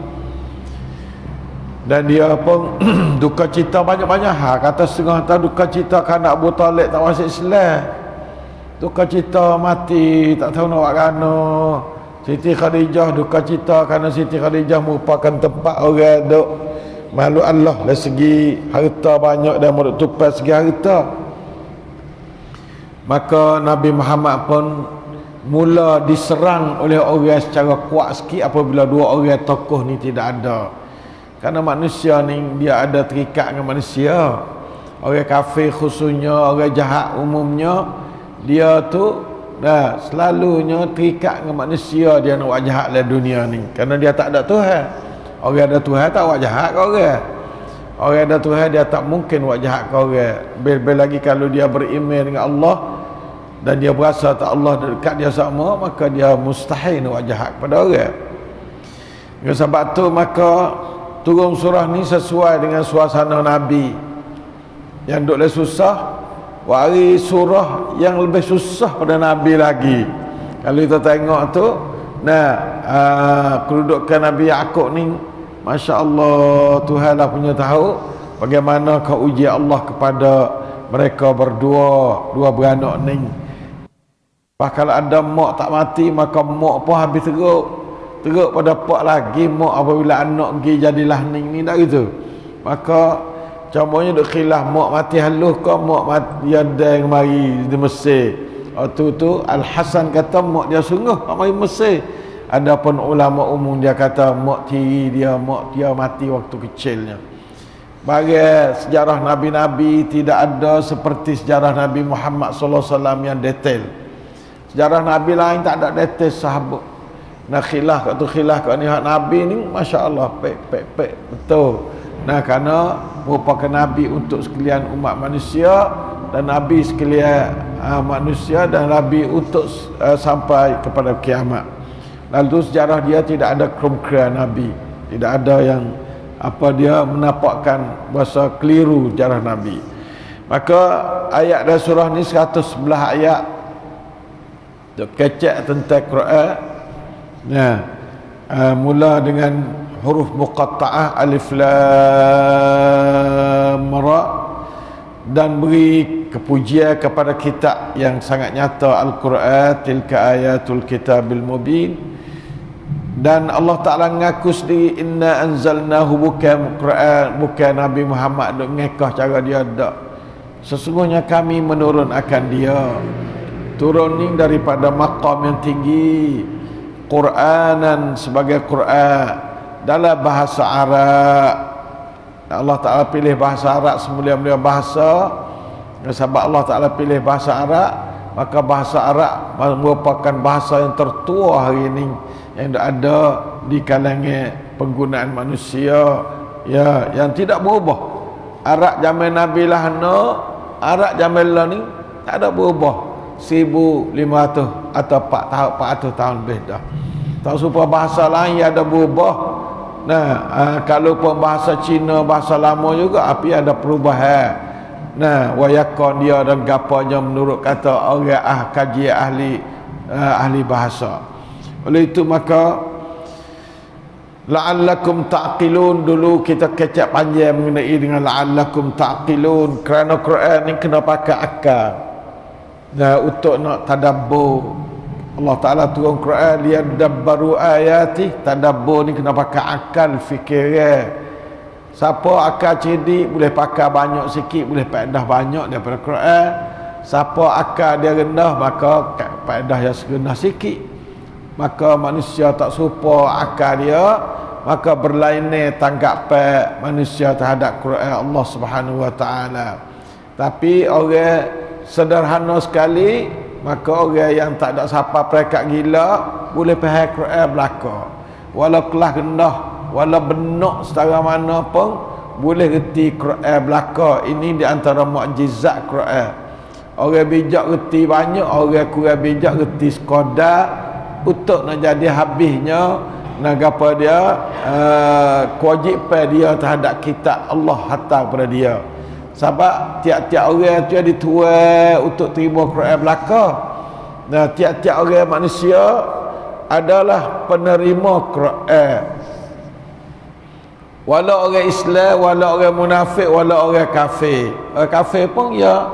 dan dia pun duka cita banyak-banyak. Hal kata setengah tahun duka cita kerana Abu Talib tak masuk Islam. Duka cita mati tak tahu nak buat kerana Siti Khadijah duka cita kerana Siti Khadijah merupakan tempat orang duk malu Allah dari segi harta banyak dan mulut tupai segi harta. Maka Nabi Muhammad pun mula diserang oleh orang secara kuat sikit apabila dua orang tokoh ni tidak ada kerana manusia ni dia ada terikat dengan manusia. Orang kafir khususnya, orang jahat umumnya dia tu dah selalunya terikat dengan manusia dia nak buat jahat dalam dunia ni. Kerana dia tak ada Tuhan. Orang ada Tuhan tak buat jahat ke orang. Orang ada Tuhan dia tak mungkin buat jahat ke orang. Lebih lagi kalau dia beriman dengan Allah dan dia berasa tak Allah dekat dia sama maka dia mustahil nak buat jahat kepada orang. Dengan sebab tu maka turun surah ni sesuai dengan suasana Nabi. Yang duduk susah wari surah yang lebih susah pada Nabi lagi. Kalau kita tengok tu nah uh, kedudukan Nabi Yaakob ni Masya Allah Tuhan lah punya tahu bagaimana kau uji Allah kepada mereka berdua dua beranak ni. Kalau ada mak tak mati maka mak pun habis teruk teruk pada pak lagi mak apabila anak pergi jadilah ning ni tak gitu maka contohnya duk khilaf mak mati halus ke mak mati ada yang mari di Mesir waktu tu Al Hasan kata mak dia sungguh mak mari Mesir Adapun ulama umum dia kata mak tiri dia mak dia mati waktu kecilnya. Bagi sejarah nabi-nabi tidak ada seperti sejarah Nabi Muhammad sallallahu alaihi wasallam yang detail. Sejarah nabi lain tak ada detail sahabat. Nah khilaf kat tu khilaf kat ni hak nabi ni masya-Allah pek pek pek betul. Nah kerana merupakan nabi untuk sekalian umat manusia dan nabi sekalian uh, manusia dan nabi untuk uh, sampai kepada kiamat. Lalu sejarah dia tidak ada krum Nabi. Tidak ada yang apa dia menampakkan bahasa keliru sejarah Nabi. Maka ayat dan surah ni 111 ayat kecek tentang Quran. Ya. Uh, mula dengan huruf muqatta'ah alif lam ra dan beri kepujian kepada kitab yang sangat nyata Al-Quran tilka ayatul kitabil mubin. Dan Allah Ta'ala ngaku sendiri inna anzalnahu bukan Quran bukan Nabi Muhammad duk ngekah cara dia tak sesungguhnya kami menurun akan dia. Turuning daripada maqam yang tinggi Quranan sebagai Quran dalam bahasa Arab. Allah Ta'ala pilih bahasa Arab semulia-mulia bahasa. Sebab Allah Ta'ala pilih bahasa Arab maka bahasa Arab merupakan bahasa yang tertua hari ini yang ada di kalangan penggunaan manusia. Ya yang tidak berubah. Arak zaman Nabi lah no Arak zaman lah ni tak ada berubah 1500 atau 400 tahun lebih dah. Tak supaya bahasa lain yang ada berubah. Nah uh, kalau pun bahasa Cina bahasa lama juga api ada perubahan. Nah wayakon dia dan gapanya menurut kata orang ah kaji ahli uh, ahli bahasa. Oleh itu maka la'allakum ta'qilun dulu kita kecap panjang mengenai dengan la'allakum ta'qilun. Kerana Quran ni kena pakai akal dan untuk nak tadabbur. Allah Ta'ala turun Quran dia dabbaru ayati. Tadabbur ni kena pakai akal fikiran siapa akal cerdik boleh pakai banyak sikit boleh faedah banyak daripada Quran. Siapa akal dia rendah maka faedah yang serendah sikit. Maka manusia tak serupa akal dia maka berlainan tanggapan manusia terhadap Quran Allah Subhanahu wa taala. Tapi orang sederhana sekali maka orang yang tak ada siapa perekat gila boleh faham Quran belaka. Walau kelas rendah walau benak setara mana pun boleh reti Quran belaka. Ini di antara mukjizat Quran. Orang bijak reti banyak orang kurang bijak reti sekadar. Untuk nak jadi habisnya nak apa dia uh, kewajipan dia terhadap kitab Allah hantar kepada dia sebab tiap-tiap orang tu ada tua untuk terima Quran belaka nah tiap-tiap orang manusia adalah penerima Quran walau orang Islam walau orang munafik walau orang kafir orang kafir pun ya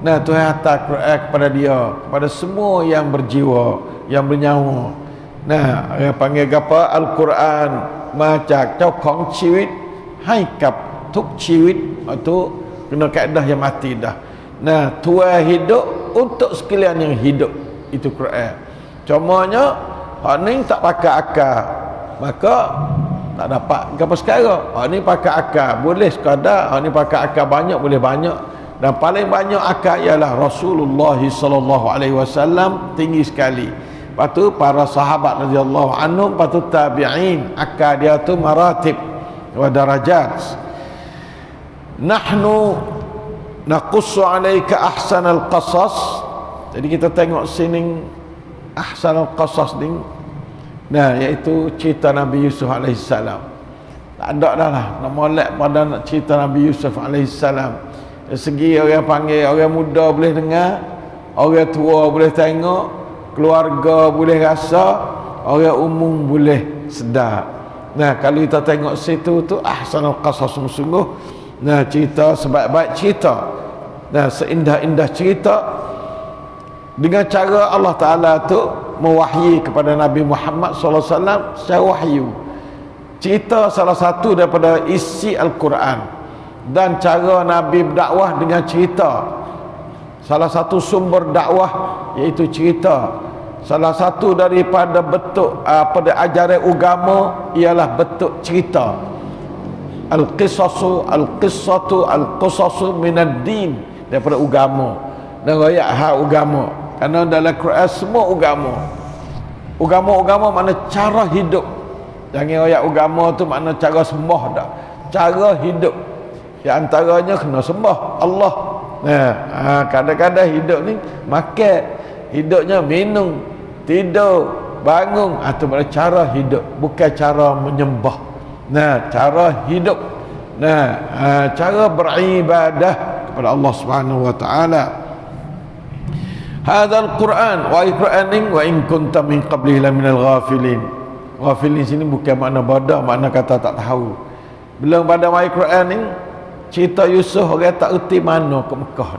nah Tuhan hantar Quran kepada dia kepada semua yang berjiwa yang bernyawa nah yang panggil apa Al-Quran มาจากเจ้าของชีวิตให้กับทุกชีวิต itu kena kaedah yang mati dah. Nah tua hidup untuk sekalian yang hidup. Itu Quran. Cumanya hak ni tak pakai akal. Maka tak dapat apa sekarang. Hak ni pakai akal. Boleh sekadar hak ni pakai akal banyak boleh banyak. Dan paling banyak akal ialah Rasulullah sallallahu alaihi wasallam tinggi sekali. Lepas tu para sahabat radhiyallahu anhum, lepas tu tabi'in, akal dia tu maratib wa darajat. Nahnu naqussu 'alaika ahsanal qasas. Jadi kita tengok sini ahsanal qasas ni. Nah, iaitu cerita Nabi Yusuf alaihi salam. Tak ada dah lah nak molek pada nak cerita Nabi Yusuf alaihi salam. Dari segi orang panggil orang muda boleh dengar, orang tua boleh tengok, keluarga boleh rasa orang umum boleh sedar nah kalau kita tengok situ tu ahsanul qasas sungguh nah cerita sebaik-baik cerita. Nah seindah-indah cerita. Dengan cara Allah Ta'ala tu mewahyi kepada Nabi Muhammad SAW secara wahyu. Cerita salah satu daripada isi Al-Quran dan cara Nabi berdakwah dengan cerita. Salah satu sumber dakwah iaitu cerita. Salah satu daripada bentuk apa dia ajaran agama ialah bentuk cerita al-qisasu al-qissatu al-qisasu minad din daripada agama dan royak hak agama kerana dalam Quran semua agama agama-agama makna cara hidup. Jangan royak agama tu makna cara sembah dah. Cara hidup. Di antaranya kena sembah Allah. Nah ha, kadang-kadang hidup ni makan hidupnya minum tidur bangun. Atau ah, cara hidup bukan cara menyembah nah cara hidup nah ha, cara beribadah kepada Allah Subhanahu wa taala Hadal Quran wa Quran ni wa in kunta min qabli la ghafilin. Ghafilin sini bukan makna bodoh, makna kata tak tahu. Belum pada wa Quran ni cerita Yusuf orang tak erti mana ke Mekah.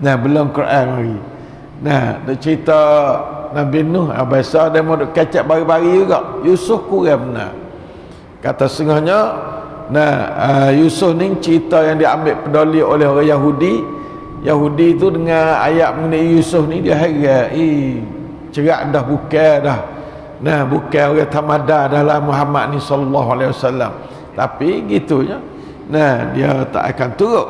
Nah, belum Quran lagi. Nah, ada cerita Nabi Nuh, ah, biasa dia mau kacak bari-bari juga. Yusuf kurang benar. Kata setengahnya, nah, uh, Yusuf ni cerita yang diambil peduli oleh orang Yahudi, Yahudi tu dengan ayat mengenai Yusuf ni dia heran. Cerak dah bukan dah. Nah bukan orang tamada dalam Muhammad ni sallallahu alaihi wasallam. Tapi gitunya nah dia tak akan turut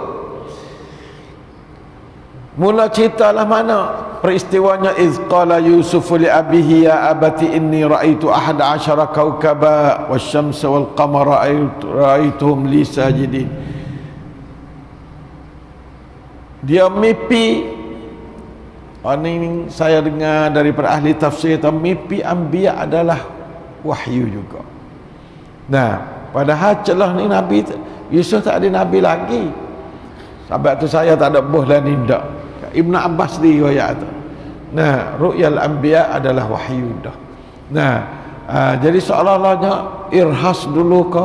mula ceritalah mana peristiwanya iz qala yusuf li abihi ya abati inni ra'aitu ahada asyara kaukaba wasyamsa wal qamara ra'aituhum li sajidin. Dia mimpi ini saya dengar daripada ahli tafsir itu mimpi ambiya adalah wahyu juga. Nah padahal celah ni Nabi Yusuf tak ada Nabi lagi. Sebab tu saya tak ada boh dan nindak Ibn Abbas riwayat tu. Nah ru'yal ambiya adalah wahyu dah. Nah uh, jadi seolah-olahnya irhas dulu ke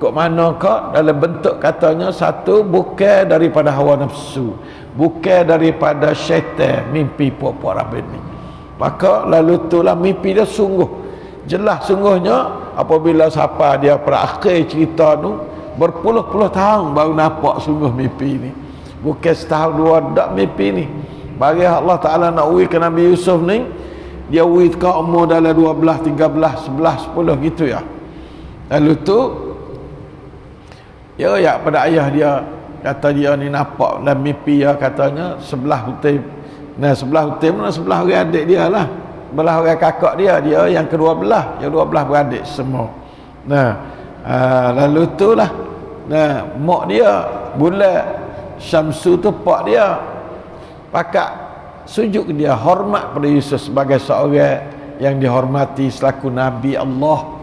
kok mana kok dalam bentuk katanya satu bukan daripada hawa nafsu bukan daripada syaitan mimpi puak-puak rabin ni. Maka lalu itulah mimpi dia sungguh. Jelas sungguhnya apabila siapa dia perakhir cerita tu berpuluh-puluh tahun baru nampak sungguh mimpi ni bukan setahun dua tak mimpi ni bagi Allah Ta'ala nak uwi ke Nabi Yusuf ni dia uwi ke umur dalam 12, 13, 11, 10 gitu ya lalu tu Ya ya pada ayah dia kata dia ni nampak dalam mimpi dia katanya sebelah hutim. Nah sebelah hutim mana sebelah orang adik dia lah. Belah orang kakak dia dia yang kedua belah, yang dua belah beradik semua. Nah aa, lalu tu lah. Nah mak dia bulat Syamsu tu pak dia. Pakak sujud dia hormat pada Yusuf sebagai seorang yang dihormati selaku Nabi Allah.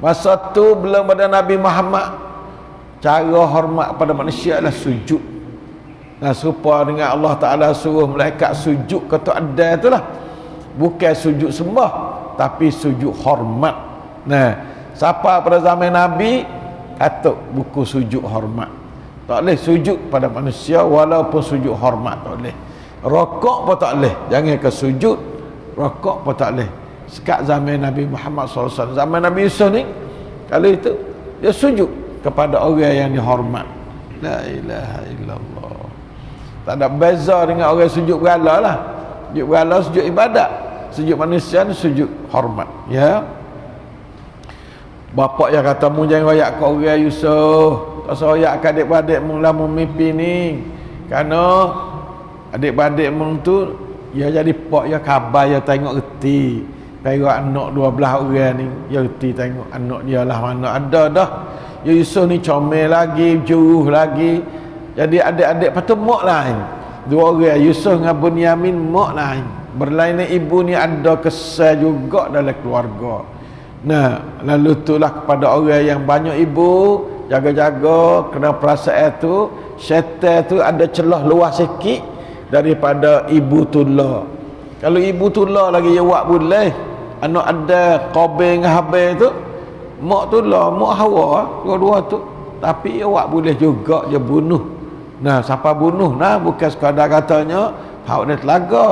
Masa tu belum ada Nabi Muhammad cara hormat pada manusia adalah sujud nah serupa dengan Allah Ta'ala suruh malaikat sujud kata ada itulah bukan sujud sembah tapi sujud hormat nah siapa pada zaman Nabi kata buku sujud hormat tak boleh sujud pada manusia walaupun sujud hormat tak boleh. Rokok pun tak boleh. Jangan ke sujud rokok pun tak boleh. Sekat zaman Nabi Muhammad SAW zaman Nabi Yusuf ni kalau itu dia sujud kepada orang yang dihormat. La ilaha illallah. Tak ada beza dengan orang sujud berhala lah. Sujud berhala sujud ibadat. Sujud manusia ni sujud hormat. Ya? Bapak yang kata mu jangan royak ke orang Yusuf tak usah royak ke adik-beradik mu lah mu mimpi ni kerana adik-beradik mu tu ya jadi pak ya kabar ya tengok reti Tengok anak dua belah orang ni Ya reti tengok anak dia lah mana ada dah Ya Yusuf ni comel lagi, juruh lagi. Jadi adik-adik patut mak lain. Dua orang Yusuf dengan Bunyamin mak lain. Berlainan ibu ni ada kesal juga dalam keluarga. Nah, lalu itulah kepada orang yang banyak ibu jaga-jaga kena perasaan tu syaitan tu ada celah luas sikit daripada ibu tula. Kalau ibu tula lagi buat boleh. Anak ada qabing habis tu mak tu lah mak hawa dua-dua tu tapi awak boleh juga je bunuh nah siapa bunuh nah bukan sekadar katanya hak ni telaga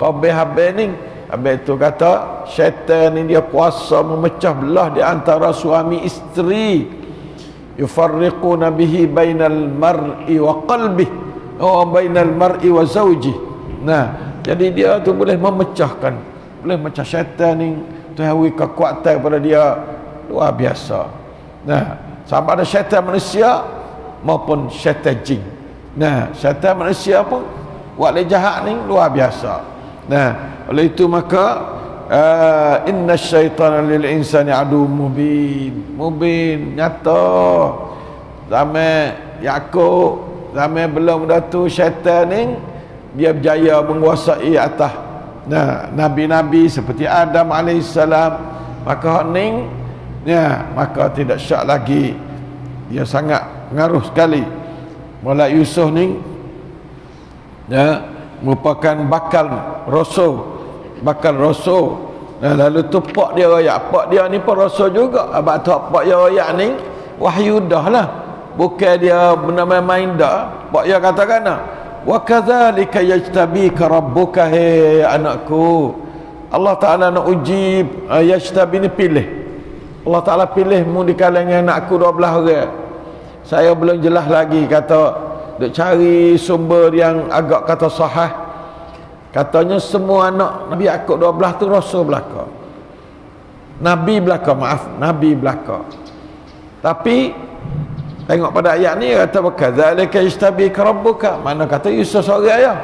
kau habis ni habis tu kata syaitan ni dia kuasa memecah belah di antara suami isteri yufarriquna bihi bainal mar'i wa qalbi oh bainal mar'i wa zawji nah jadi dia tu boleh memecahkan. Boleh macam syaitan ni tuhawi kekuatan pada dia. Luar biasa. Nah sama ada syaitan manusia maupun syaitan jin. Nah syaitan manusia pun buat jahat ni luar biasa. Nah oleh itu maka uh, inna syaitana lil insani adu mubin. Mubin nyata. Zaman Yakub zaman belum datu syaitan ni dia berjaya menguasai atas nah nabi-nabi seperti Adam alaihissalam. Maka ning ya maka tidak syak lagi. Dia sangat ngaruh sekali. Mulai Yusuf ni ya merupakan bakal rasul rasul nah, lalu tu pak dia raya pak dia ni pun rasul juga. Abang tu pak dia raya ni wahyu dah lah. Bukan dia benda main-main dah. Pak dia katakan wa kadzalika yajtabika rabbuka he anakku. Allah Taala nak uji uh, yajtabi ni pilih. Allah Taala pilih mu di kalangan anakku 12 orang. Saya belum jelas lagi kata duk cari sumber yang agak kata sahih katanya semua anak Nabi Yakub 12 tu rasul belaka Nabi belaka maaf Nabi belaka tapi Tengok pada ayat ni kata kadzalika yastabika rabbuka. Mana kata Yusuf seorang ya.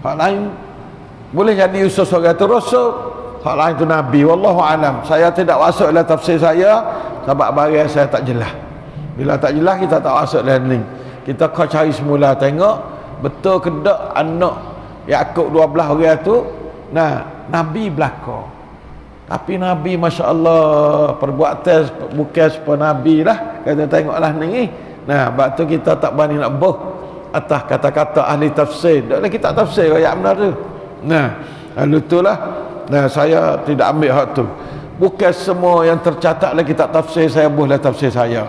Hak lain boleh jadi Yusuf seorang itu rasul. Hak lain itu nabi. Wallahu alam. Saya tidak masuk dalam tafsir saya sebab bagi saya tak jelas. Bila tak jelas kita tak masuk dalam ni. Kita kau cari semula tengok betul ke tak anak Yakub 12 orang tu nah nabi belaka. Tapi Nabi Masya Allah Perbuatan bukan seperti Nabi lah. Kata tengoklah ni Nah, sebab tu kita tak berani nak boh Atas kata-kata ahli tafsir. Ada kita tafsir Yang benar tu. Nah, lalu tu lah. Nah, saya tidak ambil hak tu. Bukan semua yang tercatat lagi tak tafsir Saya boleh tafsir saya.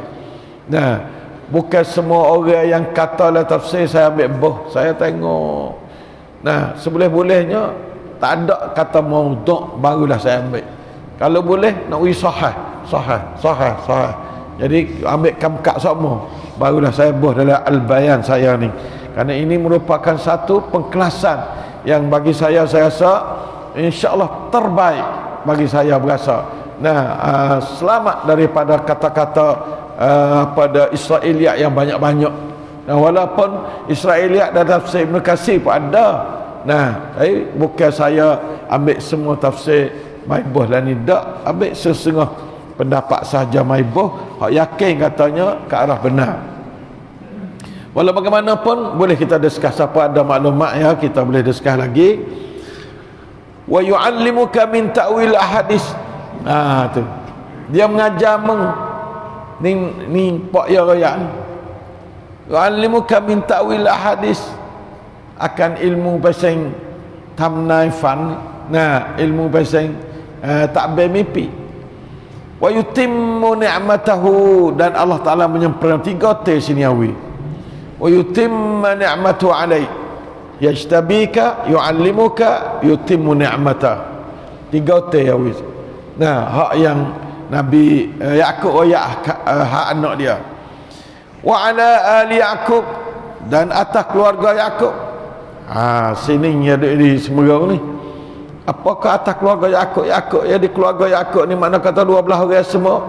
Nah, bukan semua orang yang kata lah tafsir Saya ambil boh. Saya tengok Nah, seboleh-bolehnya tak ada kata maudhu' barulah saya ambil. Kalau boleh nak uji sahih sahih sahih sahih. Jadi ambil kamkat semua barulah saya buat dalam al-bayan saya ni. Kerana ini merupakan satu pengkelasan yang bagi saya saya rasa insyaAllah terbaik bagi saya berasa. Nah uh, selamat daripada kata-kata uh, pada Israeliat yang banyak-banyak nah walaupun Israeliat dan tafsir Ibn Qasir pun ada Nah, eh, bukan saya ambil semua tafsir Maibuh lah ni tak ambil sesengah pendapat sahaja Maibuh hak yakin katanya ke arah benar. Walau bagaimanapun boleh kita diskus apa ada maklumat ya kita boleh diskus lagi. Wa yu'allimuka min ta'wil ahadis. Ah tu. Dia mengajar meng ni ni pak ya raya ni. Yu'allimuka min ta'wil ahadis. Akan ilmu pasang tamnai fan. Nah ilmu pasang uh, takbir mimpi. Wa yutimmu ni'matahu. Dan Allah Taala menyempurnakan tiga t siniawi wa yutimmu ni'matu alai. Yajtabika yu'allimuka yutimmu ni'mata. Tiga t ya wis nah hak yang Nabi uh, Yakub ayah uh, hak anak dia wa ala ali Yakub dan atas keluarga Yakub Ha, sini ada di semerau ni. Apakah atas keluarga Yakub? Yakub ya di keluarga Yakub ni mana kata dua belah orang semua.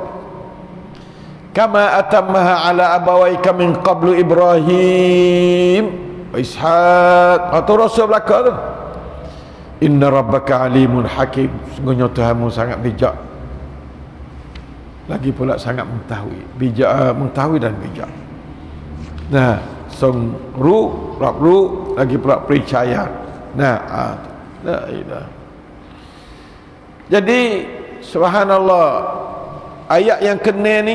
Kama atammaha ala abawaika min qablu Ibrahim Ishaq. Atau ha, Rasul belaka tu. Inna rabbaka alimun hakim. Sungguhnya Tuhanmu sangat bijak. Lagi pula sangat mengetahui. Bijak, uh, mengetahui dan bijak. Nah, song ru rap ru lagi pula percaya. Nah ah, la ilah jadi subhanallah ayat yang kena ni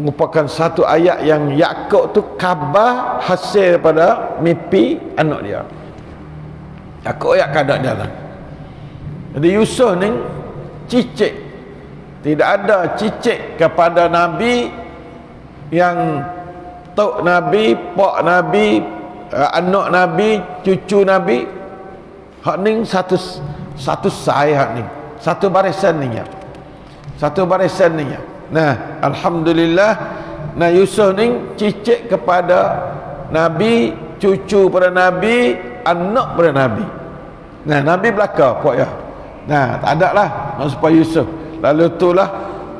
merupakan satu ayat yang Yakub tu khabar hasil daripada mimpi anak dia. Yakub ayat kadang dia lah jadi Yusuf ni cicik tidak ada cicik kepada Nabi yang tok nabi pak nabi uh, anak nabi cucu nabi. Hak ni satu satu saya hak ni. Satu barisan ni ya. Satu barisan ni ya. Nah alhamdulillah nah Yusuf ni cicit kepada nabi cucu pada nabi anak pada nabi. Nah, Nabi belaka puak ya. Nah, tak ada lah nak supaya Yusuf. Lalu itulah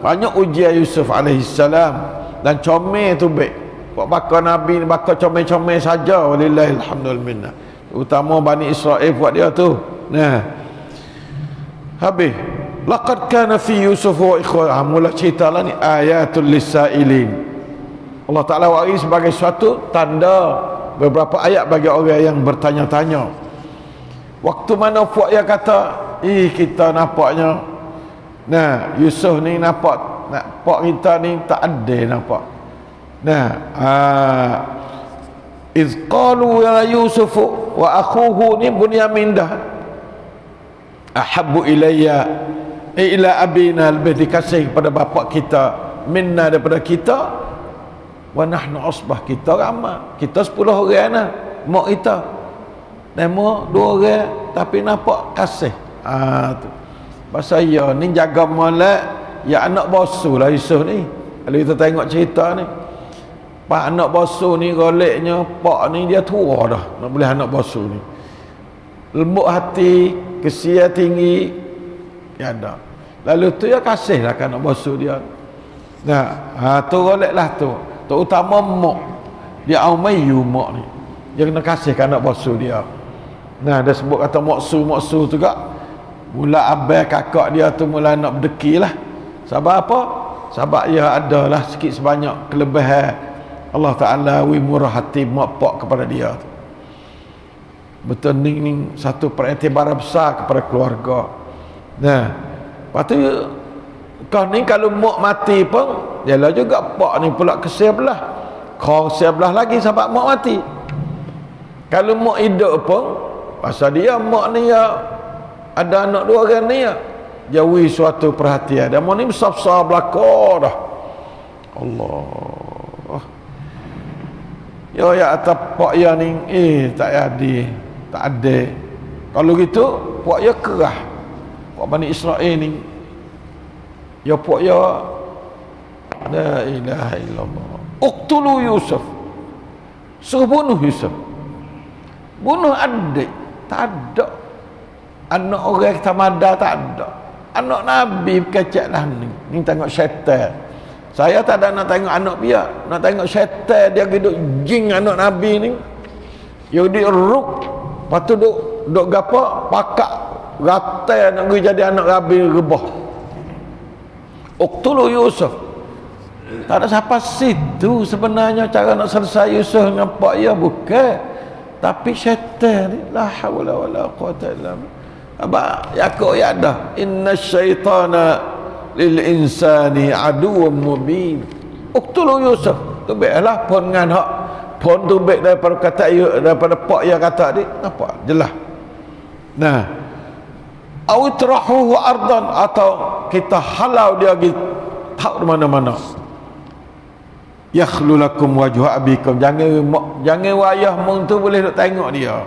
banyak ujian Yusuf alaihissalam dan comel tu baik. Buat bakar Nabi bakar comel-comel saja walillahi alhamdulillah. Utama Bani Israel buat dia tu. Nah. Habis. Laqad kana fi Yusuf wa ikhwa. Ha, mula cerita lah ni ayatul lisailin. Allah Taala wari sebagai suatu tanda beberapa ayat bagi orang yang bertanya-tanya. Waktu mana puak yang kata, "Ih, kita nampaknya Nah, Yusuf ni nampak nak pak kita ni tak ada nampak. Nah, ah iz qalu ya Yusuf wa akhuhu ni Bunyamin dah. Ahabbu ilayya ila abina. Lebih dikasih kepada bapa kita minna daripada kita. Wa nahnu asbah kita ramai. Kita 10 orang nah mak kita. Nama dua orang tapi nampak kasih. Ah tu Pasal ya ni jaga molek ya anak bosu lah Yusuf ni. Kalau kita tengok cerita ni. Pak anak bosu ni goleknya pak ni dia tua dah nak boleh anak bosu ni. Lembut hati, kesia tinggi ya ada. Lalu tu ya kasih lah anak bosu dia. Nah, ha, tu golek lah tu. Terutama mak. Dia Umayyu mak ni. Dia kena kasih anak bosu dia. Nah, dia sebut kata maksu-maksu tu kak. Mula abai kakak dia tu mula nak berdeki lah. Sebab apa? Sebab ia adalah sikit sebanyak kelebihan Allah Ta'ala wi murah hati makpak kepada dia tu. Betul ni, ni satu periktibaran besar kepada keluarga. Nah, lepas tu kau ni kalau mak mati pun dia lah juga pak ni pula kesia belah. Kau kesia belah lagi sebab mak mati. Kalau mak hidup pun pasal dia mak ni ya ada anak dua orang ni ya. Jauhi suatu perhatian. Dan mau ni besar-besar belakang dah. Allah. Ya ya atas pak ya ni eh tak ada tak ada. Kalau gitu pak ya kerah. Pak Bani Israel ni. Ya pak ya. La ilaha illallah. Uqtulu Yusuf. Suruh bunuh Yusuf. Bunuh adik. Tak ada anak orang kita mada tak ada. Anak Nabi kecek lah ni. Ni tengok syaitan. Saya tak ada nak tengok anak dia nak tengok syaitan dia hidup jing anak Nabi ni. Dia di ruk. Lepas tu duk, duk gapa pakak. Rata nak pergi jadi anak Nabi rebah. Uktulu Yusuf. Tak ada siapa situ sebenarnya cara nak selesai Yusuf dengan pak ya bukan. Tapi syaitan ni la hawla wala quwata illa billah apa Yakub ya ada inna syaitana lil insani aduwwun mubin. Uktulu yusuf. Tu baiklah pun dengan hak. Pun tu baik daripada kata daripada pak yang kata ni apa jelas. Nah. Awitrahuhu ardan atau kita halau dia pergi tak di mana-mana. Yakhlu lakum wajhu abikum. Jangan jangan wayah mung tu boleh nak tengok dia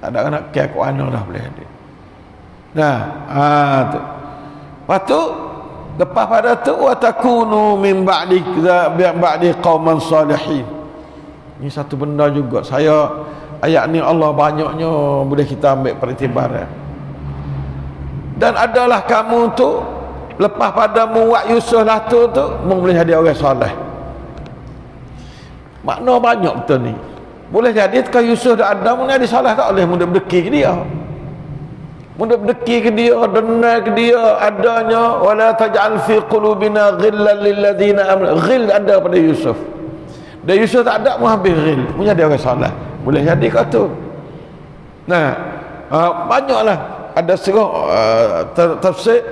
tak ada nak kira ke mana dah boleh ada nah ha, tu. Lepas tu lepas pada tu wa takunu min ba'di ba'di qauman salihin. Ini satu benda juga. Saya ayat ni Allah banyaknya boleh kita ambil periktibaran dan adalah kamu tu lepas pada muat Yusuf lah tu tu boleh jadi orang soleh. Makna banyak betul ni boleh jadi kalau Yusuf dah ada mana ada salah tak boleh mudah berdeki ke dia? Mudah berdeki ke dia dengar ke dia adanya wala taj'al fi qulubina ghillan lil ladzina amanu. Ghil ada pada Yusuf. Dan Yusuf tak ada mu habis ghil. Punya dia orang salah. Boleh jadi kat tu? Nah uh, banyaklah. Ada serah uh, tafsir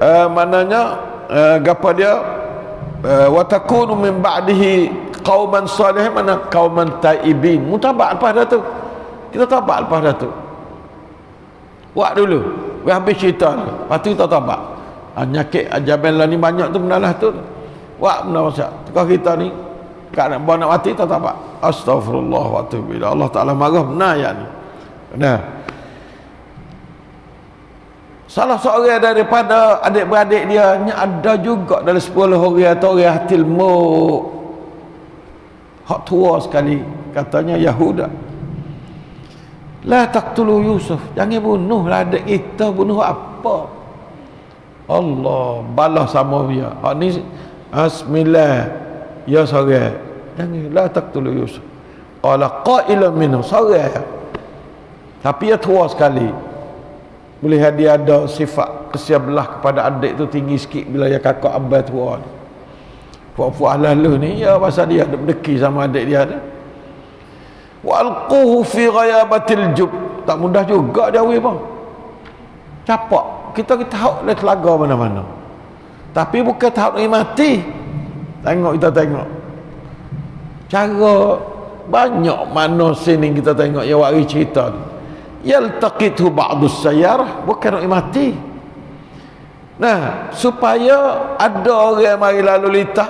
uh, maknanya uh, gapa dia wa takunu min ba'dihi kauman salih mana kauman taibin. Mutabak lepas dah tu kita tabak lepas dah tu buat dulu. We habis cerita lepas tu kita tabak. Ha, nyakit ajaban lah ni banyak tu benalah tu buat benar masa. Tukar kita ni. Kat nak nak mati kita tabak. Astagfirullah wa bila Allah Ta'ala marah benar ya ni. Nah Salah seorang daripada adik-beradik dia ada juga dalam 10 orang atau orang hatil mu hak tua sekali katanya Yahuda La taqtulu Yusuf. Jangan bunuh lah adik kita. Bunuh apa? Allah. Balas sama dia. Hak ni. Asmillah. Ya sorang. Jangan. La taqtulu Yusuf. Qala qailan minhu. Sorang. Tapi dia tua sekali. Boleh dia ada sifat kesiabelah kepada adik tu tinggi sikit bila dia kakak abah tua ni. Puak-puak lalu ni. Ya pasal dia ada berdeki sama adik dia tu wa alquhu fi ghayabatil jub. Tak mudah juga dia weh bang capak. Kita kita tahu le telaga mana-mana. Tapi bukan tahu ni mati. Tengok kita tengok. Cara banyak mana sini kita tengok. Ya wari cerita tu yaltaqitu ba'du sayyarah bukan nak mati nah supaya ada orang mari lalu lintas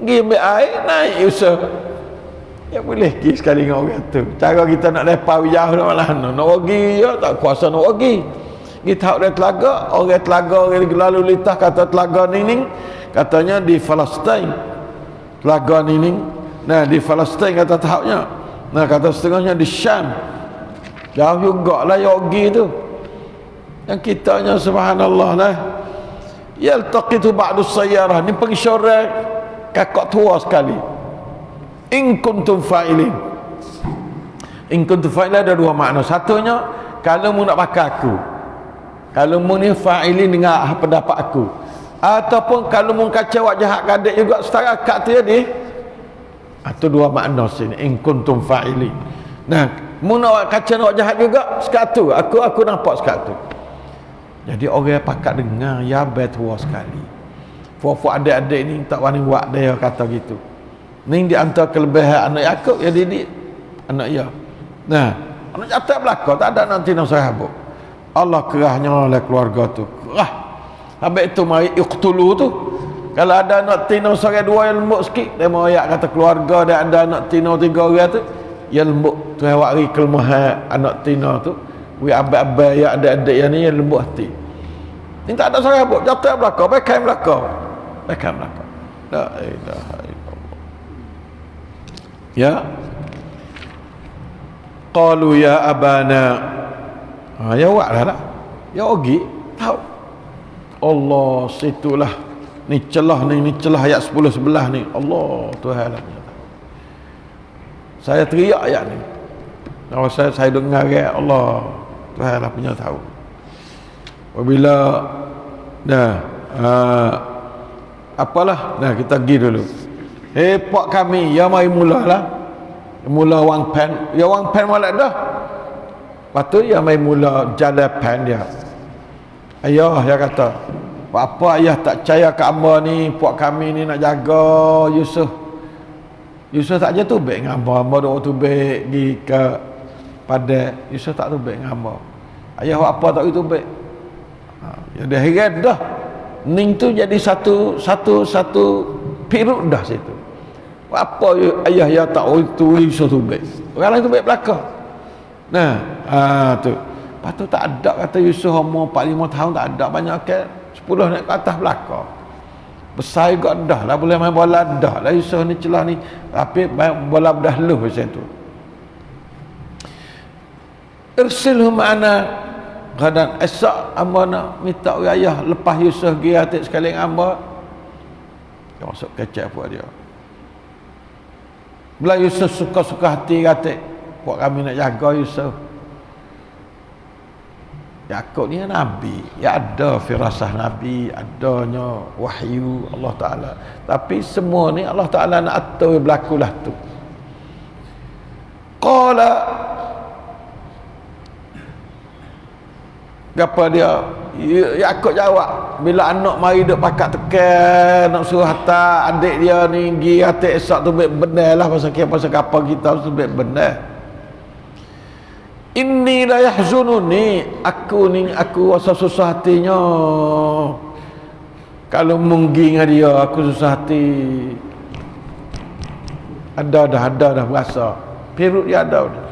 pergi ambil air naik usaha Ya boleh pergi sekali dengan orang tu. Cara kita nak lepas jauh nak malah nak, pergi ya tak kuasa nak pergi. Kita orang telaga, orang telaga orang lalu lintas kata telaga nining katanya di Palestin. Telaga nining. Nah di Palestin kata tahapnya. Nah kata setengahnya di Syam. Jauh juga lah yogi tu. Yang kitanya subhanallah lah. Yaltaqitu ba'du sayyarah. Ni pergi kakak tua sekali. In kuntum fa'ilin. In kuntum fa'ilin ada dua makna. Satunya kalau mu nak pakai aku. Kalau mu ni fa'ilin dengan pendapat aku. Ataupun kalau mu kacau jahat kadek juga setara kat tu jadi itu dua makna sini. In kuntum fa'ilin. Nah mu nak kacau nak jahat juga sekat tu aku aku nampak sekat tu jadi orang pakat dengar ya betul sekali Fufu adik-adik ni tak wani buat dia kata gitu Ni di antara kelebihan anak Yakub ya didik anak ya. Nah, anak jatuh belakang tak ada nanti nak sahabat. Allah kerahnya oleh keluarga tu. Kerah. Habis itu mari iqtulu tu. Kalau ada anak tino seorang dua yang lembut sikit, dia mau ayat kata keluarga dia ada anak tino tiga orang tu, yang lembut tu wari kelemahan anak tino tu. Wi abang-abang ya ada-adik yang ni yang lembut hati. Ini tak ada sahabat, jatuh belakang, baikkan belakang. Baikkan belakang. La ilaha ya. Qalu ya abana. Ha ya wak lah ya ogi. Tahu. Allah situlah. Ni celah ni ni celah ayat 10 sebelah ni. Allah Tuhan. lah saya teriak ayat ni kalau saya saya dengar ya Allah Tuhan lah punya tahu apabila dah uh, apalah nah kita pergi dulu Eh pak kami ya mai mula lah. Mula wang pen. Ya wang pen malak dah. Lepas ya mai mula jalan pen dia. Ayah ya kata. Apa ayah tak percaya ke amba ni, puak kami ni nak jaga Yusuf. Yusuf tak je tu baik dengan amba. Amba duk tu baik di ke pada Yusuf tak tu baik dengan amba. Ayah apa tak itu baik. Ha, ya dah heran dah. Ning tu jadi satu satu satu pirut dah situ apa ayah ya tak itu Yusuf tu baik orang lain tu baik belakang nah ha, tu lepas tu tak ada kata Yusuf umur 4-5 tahun tak ada banyak ke 10 naik ke atas belakang besar juga dah lah. Boleh main bola dah lah. Yusuf ni celah ni. Tapi bola dah lu macam tu. Irsilhu ma'ana kadang esok amba nak minta ayah lepas Yusuf pergi atik sekali dengan amba dia masuk kecek buat dia. Bila Yusuf suka-suka hati kata buat kami nak jaga Yusuf Yakub ni Nabi. Ya ada firasah Nabi adanya wahyu Allah Ta'ala. Tapi semua ni Allah Ta'ala nak atur berlakulah tu. Qala Gapa dia? Yakub jawab bila anak mari duk pakat tekan nak suruh hantar adik dia ni pergi atik esok tu baik benar lah pasal kia pasal kapal kita tu baik benar inni la yahzununi. Aku ni aku rasa susah hatinya. Kalau munggi dengan dia aku susah hati. Ada dah ada dah berasa. Perut dia ada dah.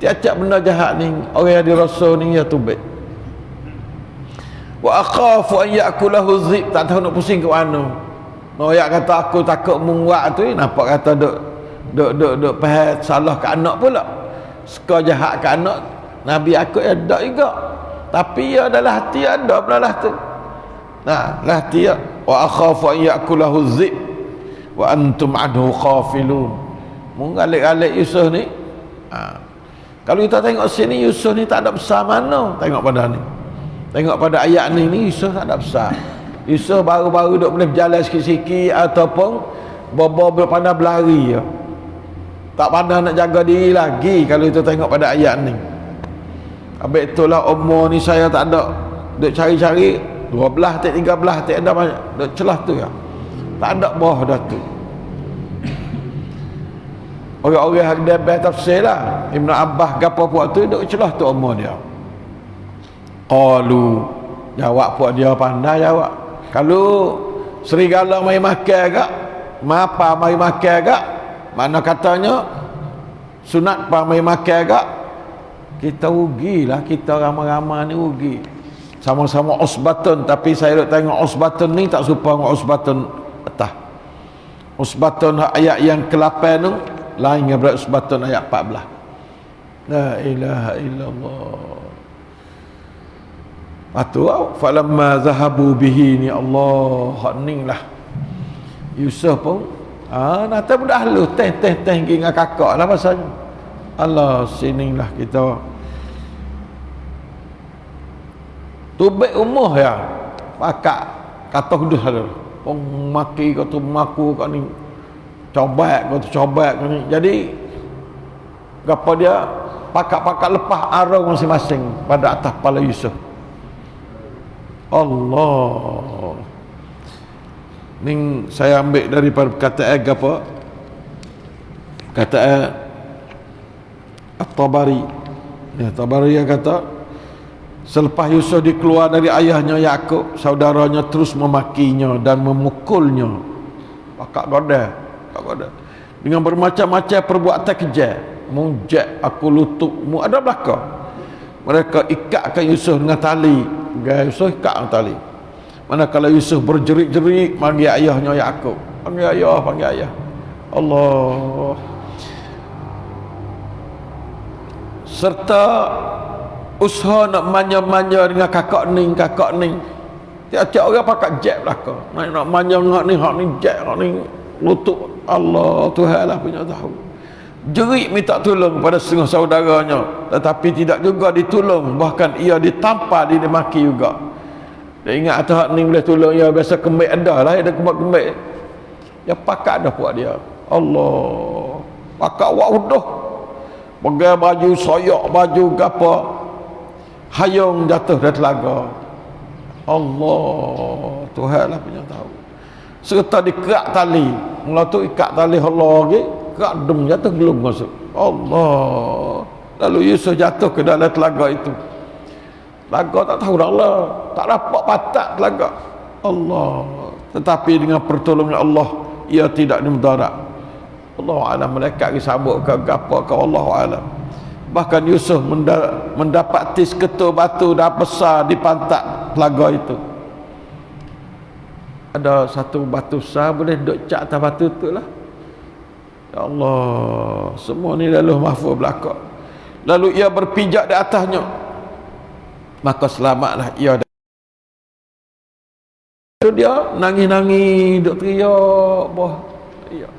Tiap-tiap benda jahat ni orang yang dirasa ni ya tu baik wa akhafu an ya'kulahu dhib tak tahu nak pusing ke mana. Noyak kata aku takut menguat tu. Nampak kata duk duk duk pahal salah ke anak pula suka jahat ke anak Nabi aku ada juga. Tapi ya dalam hati ada benalah tu. Nah lah hati ya wa akhafu an yakulahu dhib wa antum anhu khafilun. Mengalik-alik Yusuf ni. Ha. kalau kita tengok sini Yusuf ni tak ada besar mana. Tengok pada ni. Tengok pada ayat ni ni Yusuf tak ada besar. Yusuf baru-baru duk boleh berjalan sikit-sikit ataupun bobo pandai berlari ya. Tak pandai nak jaga diri lagi kalau kita tengok pada ayat ni. Habis itulah umur ni saya tak ada. Duk cari-cari 12 tak 13 tak ada banyak. Duk celah tu ya. Tak ada bawah dah tu. Orang-orang yang ada best tafsir lah. Ibn Abbas gapa puak tu Duk celah tu umur dia. Qalu Jawab puak dia pandai jawab. Kalau Serigala mai makan agak Mapa mai makan agak Mana katanya Sunat pa mai makan agak kita rugilah kita ramai-ramai ni rugi sama-sama usbatun tapi saya nak tengok usbatun ni tak serupa dengan usbatun atas. Usbatun ayat yang ke-8 tu lain daripada usbatun ayat 14 la ilaha illallah. Patu falamma zahabu bihi ni Allah hak ning lah Yusuf pun ah nanti budak lu teh teh teh dengan kakak lah pasal Allah sini lah kita Tubik umur ya. Pakak kata hudus ada. Pong maki kata maku kat ni. Coba kata coba kat ni. Jadi apa dia pakak-pakak lepas arang masing-masing pada atas kepala Yusuf. Allah. Ni saya ambil daripada perkataan apa? Kata At-Tabari. Ya, Tabari yang kata Selepas Yusuf dikeluar dari ayahnya Yakub, saudaranya terus memakinya dan memukulnya. Pakak goda, pakak goda. Dengan bermacam-macam perbuatan kejam. Mujak aku lututmu ada belakang. Mereka ikatkan Yusuf dengan tali. Gaya Yusuf ikat dengan tali. Manakala Yusuf berjerit-jerit panggil ayahnya Yakub. Panggil ayah, panggil ayah. Allah. Serta usaha nak manja-manja dengan kakak ni kakak ni. Tiap-tiap orang pakai jet belakang nak, nak manja dengan ni hak ni jet hak ni. Lutut Allah Tuhan lah punya tahu. Jerit minta tolong pada setengah saudaranya. Tetapi tidak juga ditolong. Bahkan ia ditampar dimaki juga dia ingat atas hak ni boleh tolong ya biasa kembik ada lah ada kembik-kembik ya pakat dah buat dia. Allah pakat wak udah pakai baju soyak baju gapa. Hayung jatuh dari telaga. Allah Tuhan lah punya tahu. Serta dikerak tali. Mula tu ikat tali Allah lagi kerak dem jatuh belum masuk. Allah. Lalu Yusuf jatuh ke dalam telaga itu telaga tak tahu dah Allah. Tak dapat patah telaga. Allah. Tetapi dengan pertolongan Allah ia tidak dimudarat. Allah alam malaikat disabuk ke apa ke Allah alam. Bahkan Yusuf mendapat tis ketul batu dah besar di pantat telaga itu. Ada satu batu besar boleh duduk cak atas batu tu lah. Ya Allah semua ni lalu mahfuz belakang. Lalu ia berpijak di atasnya maka selamatlah ia dia nangis-nangis duk teriak boh ya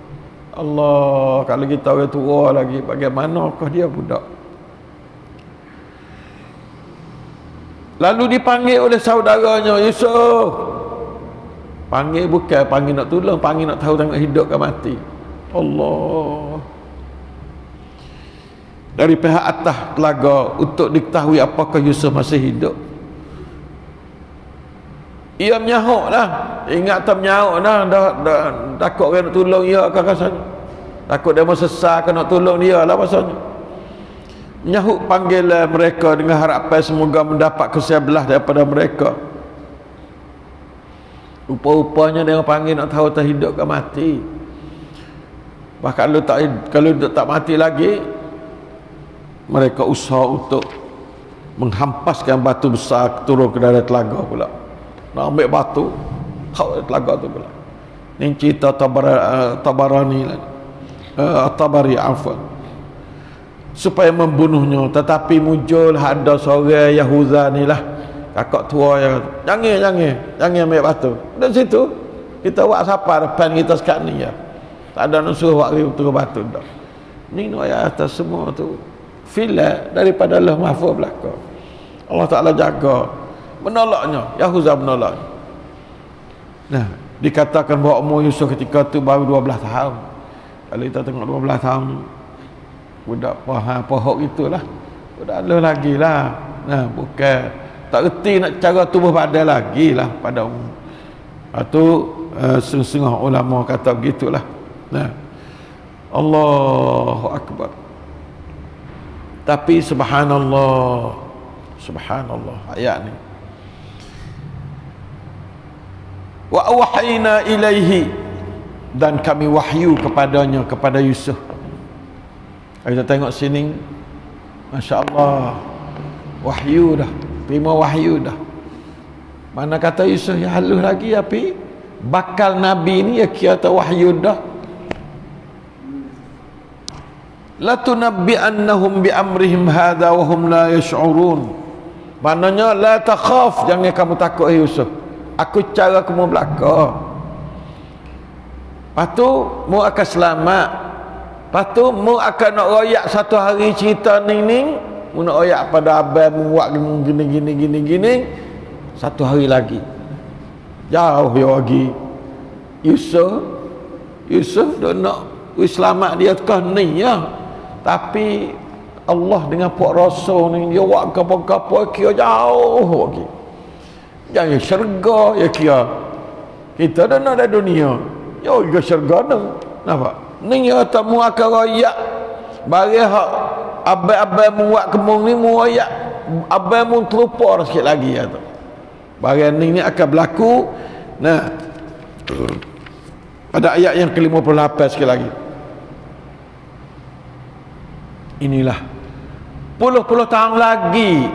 Allah kalau kita orang tua lagi bagaimanakah dia budak Lalu dipanggil oleh saudaranya Yusuf. Panggil bukan panggil nak tolong, panggil nak tahu tengok hidup ke mati. Allah. Dari pihak atas telaga untuk diketahui apakah Yusuf masih hidup. Ia menyahuk lah. Ingat tak menyahuk lah. Dah, dah, takut orang nak tolong ia akan rasanya. Takut dia mau sesat nak tolong dia lah rasanya nyahut panggilan mereka dengan harapan semoga mendapat kesebelah daripada mereka rupa-rupanya dia panggil nak tahu tak hidup ke mati bahkan kalau tak kalau tak mati lagi mereka usaha untuk menghampaskan batu besar turun ke dalam telaga pula. Nak ambil batu kau telaga tu pula. Ini cerita tabar, uh, tabarani uh, tabari afan supaya membunuhnya tetapi muncul ada seorang Yahuda ni lah. Kakak tua yang jangan jangan jangan ambil batu. Dan situ kita buat siapa depan kita sekarang ni ya. Tak ada nak suruh buat tu batu dah. Ni ayat atas semua tu filat daripada Allah mahfuz belaka. Allah Ta'ala jaga. Menolaknya Yahuda menolak nah dikatakan bahawa umur Yusuf ketika tu baru 12 tahun. Kalau kita tengok 12 tahun budak paham pohok itulah. Budak ada lagi lah nah bukan. Tak reti nak cara tubuh badan lagi lah pada umum itu uh, setengah ulama kata begitulah. Nah. Allahu Akbar tapi subhanallah. Subhanallah. Ayat ni. Wa wahayna ilaihi. Dan kami wahyu kepadanya kepada Yusuf. Kita tengok sini. Masya Allah Wahyu dah. Terima wahyu dah. Mana kata Yusuf ya halus lagi tapi Bakal Nabi ni ya kata wahyu dah La tunabbi'annahum bi amrihim hadha wa hum la yash'urun. Maknanya la takhaf. Jangan kamu takut eh Yusuf. Aku cara kamu belaka. Patu mu akan selamat. Lepas tu mu akan nak royak satu hari cerita ni ni mu nak royak pada abang mu buat gini gini gini gini. Satu hari lagi. Jauh ya lagi Yusuf Yusuf dah nak selamat dia kah ni ya tapi Allah dengan puak rasa ni dia buat kapal-kapal kira jauh lagi. Jangan syurga ya kira kita dah nak ada dunia. Ya juga syurga ni. Nampak? Ni ya tamu akan royak. Bagi hak abai-abai muat kemung ni mu royak abai mu terlupa sikit lagi ya tu. Bagi ni ni akan berlaku. Nah. Pada ayat yang ke-58 sekali lagi inilah puluh-puluh tahun lagi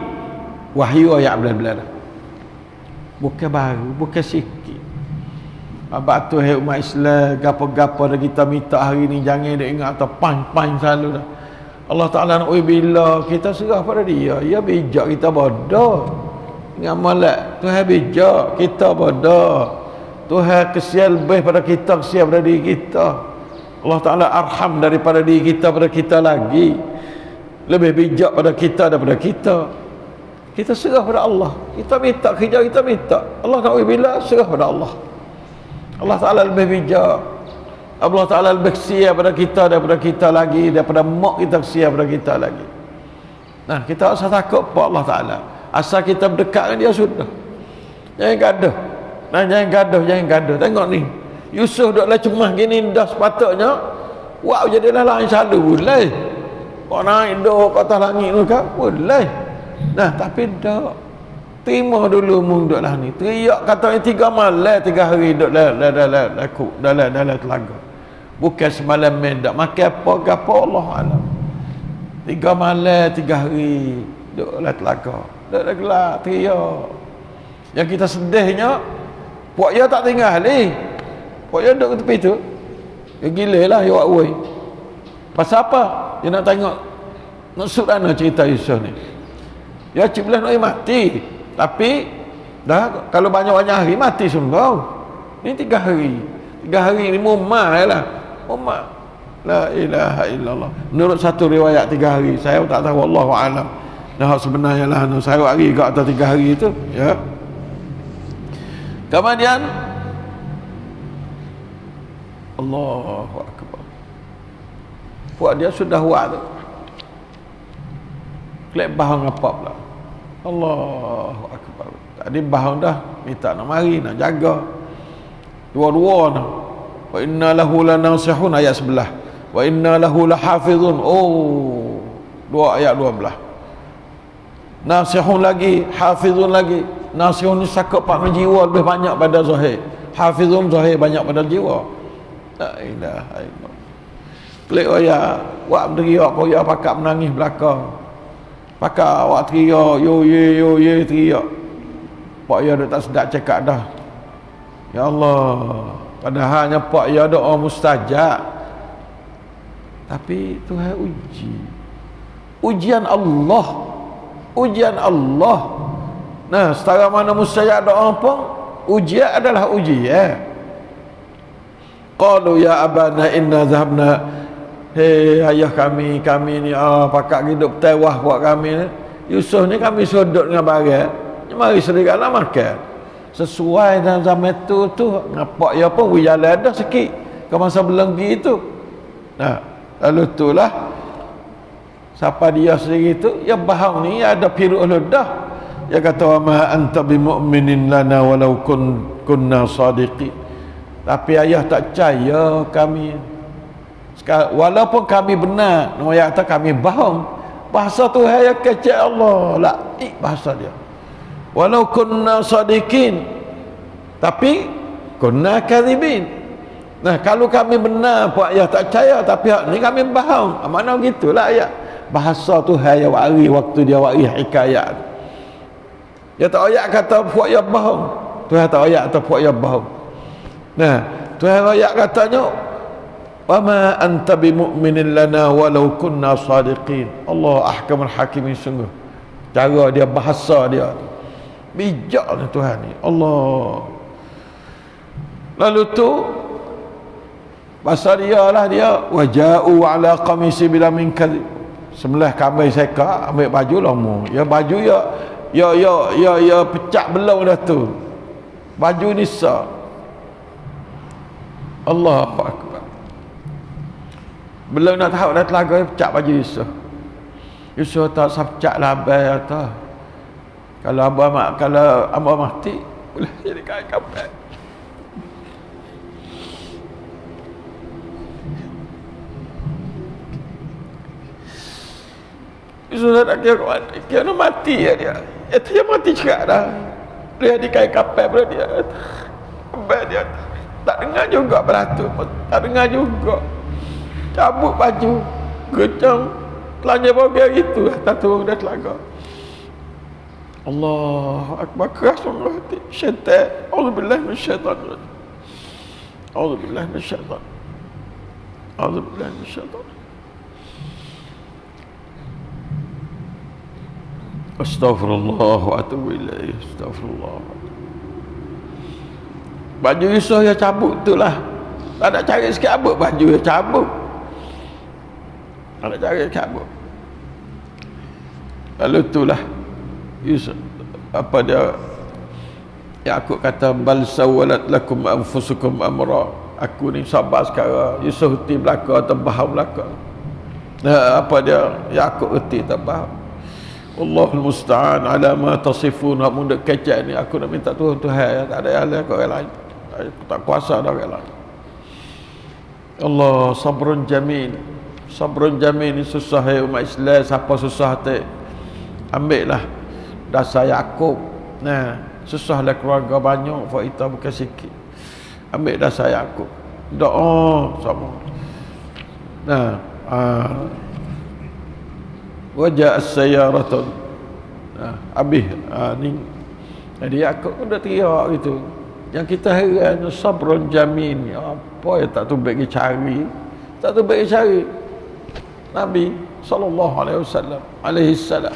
wahyu ayat belah-belah bukan baru bukan sikit Abang tu hai umat Islam gapo-gapo dah kita minta hari ni jangan dia ingat atau pan-pan selalu dah. Allah Taala nak oi bila kita serah pada dia, ya bijak kita bodoh. Ingat malak Tuhan bijak kita bodoh. Tuhan kesian lebih pada kita kesian pada diri kita. Allah Taala arham daripada diri kita pada kita lagi. Lebih bijak pada kita daripada kita. Kita serah pada Allah. Kita minta kerja kita minta. Allah oi bila? Serah pada Allah. Allah Ta'ala lebih bijak. Allah Ta'ala lebih kesian pada kita daripada kita lagi daripada mak kita kesian pada kita lagi. Nah kita usah takut pada Allah Ta'ala. Asal kita berdekat dengan dia sudah. Jangan gaduh. Nah jangan gaduh jangan gaduh. Tengok ni. Yusuf duduklah cemah gini dah sepatutnya wak jadilah lain selalu boleh kau naik duduk kata langit tu kan boleh nah tapi dah terima dulu mung duduk lah ni. Teriak kata ni tiga malam tiga hari duduk dalam dalam dalam laku dalam dalam telaga. Bukan semalam main tak makan apa ke apa Allah alam. Tiga malam tiga hari duduk dalam telaga. Duduk dalam gelap teriak. Yang kita sedihnya puak dia tak tinggal ni. Puak dia duduk ke tepi tu. Dia gila lah dia buat pasal apa dia nak tengok nak mana cerita Yusuf ni dia cik belah mati tapi dah kalau banyak-banyak hari mati sungguh. Ini tiga hari. Tiga hari ni mumah lah. Mumah. La ilaha illallah. Menurut satu riwayat tiga hari. Saya tak tahu Allah alam. Dah sebenarnya lah. Saya hari ke atas tiga hari itu. Ya. Kemudian. Allahu Puak dia sudah buat tu. Kelek bahang apa pula. Allahu Akbar. Tadi bahang dah minta nak mari nak jaga. Dua-dua nak. Wa inna lahu lanasihun ayat sebelah. Wa inna lahu lahafizun. Oh. Dua ayat dua belah. Nasihun lagi, hafizun lagi. Nasihun ni sakut pak jiwa lebih banyak pada zahir. Hafizun zahir banyak pada jiwa. La ilaha illallah. Klik ayat, wak berdiri, wak ya pakak menangis belakang. Maka awak teriak, yo ye yo ye teriak. Pak ya tak sedap cakap dah. Ya Allah, padahalnya pak ya doa mustajab. Tapi Tuhan uji. ujian Allah ujian Allah nah setara mana mustajab doa pun ujian adalah ujian qalu ya abana inna zahabna hei ayah kami kami ni ah pakak hidup tewah buat kami ni. Yusuf ni kami sudut dengan barang mari serigala makan. Sesuai dengan zaman tu tu ngapak ya pun jalan dah sikit. Ke masa belum itu nah lalu itulah siapa dia sendiri tu ya bahang ni ya ada piru dah. Ya kata ma anta bimu'minin lana walau kun kunna sadiqin. Tapi ayah tak percaya kami walaupun kami benar ayah kata kami bohong bahasa tu ya kecil Allah lah bahasa dia. Walau kunna sadiqin tapi kunna kadhibin. Nah kalau kami benar puak ayah tak percaya tapi ni kami bohong mana gitulah ayat bahasa tu hai wari waktu dia wari hikayat. Dia tak ayat kata puak ya bohong tu tak ayat kata puak ya bohong nah tu ayat katanya wama anta bimu'minin lana walau kunna sadiqin Allah ahkamul hakimin sungguh cara dia bahasa dia bijak ni Tuhan ni Allah lalu tu pasal dia lah dia waja'u ala qamisi bila min kadhib Sebelah kambing seka ambil baju lama. Ya baju ya ya ya ya ya pecah belung dah tu. Baju nisa. Allah akbar. Belum nak tahu dah telaga pecah baju Yusuf. Yusuf tak sapcak lah abai atau. Kalau abah mak kalau abah mati boleh jadi kaya kapal. Sudah nak kira mati. Kira mati ya dia. Itu yang mati cakap dah. Dia di kain kapal pula dia. Kapal dia. Tak dengar juga beratur. Tak dengar juga. Cabut baju. Gecang. Telanjang bahagia itu. Tak turun dah telaga. Allah Akbar keras Allah hati. Syaitan. Alhamdulillah min syaitan. Alhamdulillah min syaitan. Alhamdulillah min syaitan. Astaghfirullah wa atubu ilaih. Astaghfirullah. Baju Yusuf yang cabut tu lah. Tak nak cari sikit apa baju yang cabut. Nak cari cabut. Lalu itulah Yusuf apa dia ya aku kata bal sawalat lakum anfusukum amra. Aku ni sabar sekarang Yusuf reti belaka atau faham belaka? Nah, apa dia ya aku reti tak faham? Allah musta'an ala ma tasifun nak muda kecek ni aku nak minta Tuhan Tuhan tak ada yang lain kau lain. Aku tak kuasa dah orang lain. Allah sabrun jamin sabrun jamin ni susah ya umat Islam siapa susah tu ambil lah. Dasar Yaakob nah susah lah keluarga banyak kita bukan sikit. Ambil dasar Yaakob doa sama nah uh, wajah as-sayaratun ha, habis ha, ni. Jadi aku pun dah teriak gitu. Yang kita heran sabrun jamin apa yang tak tu bagi cari? Tak tu bagi cari Nabi sallallahu alaihi wasallam alaihi salam.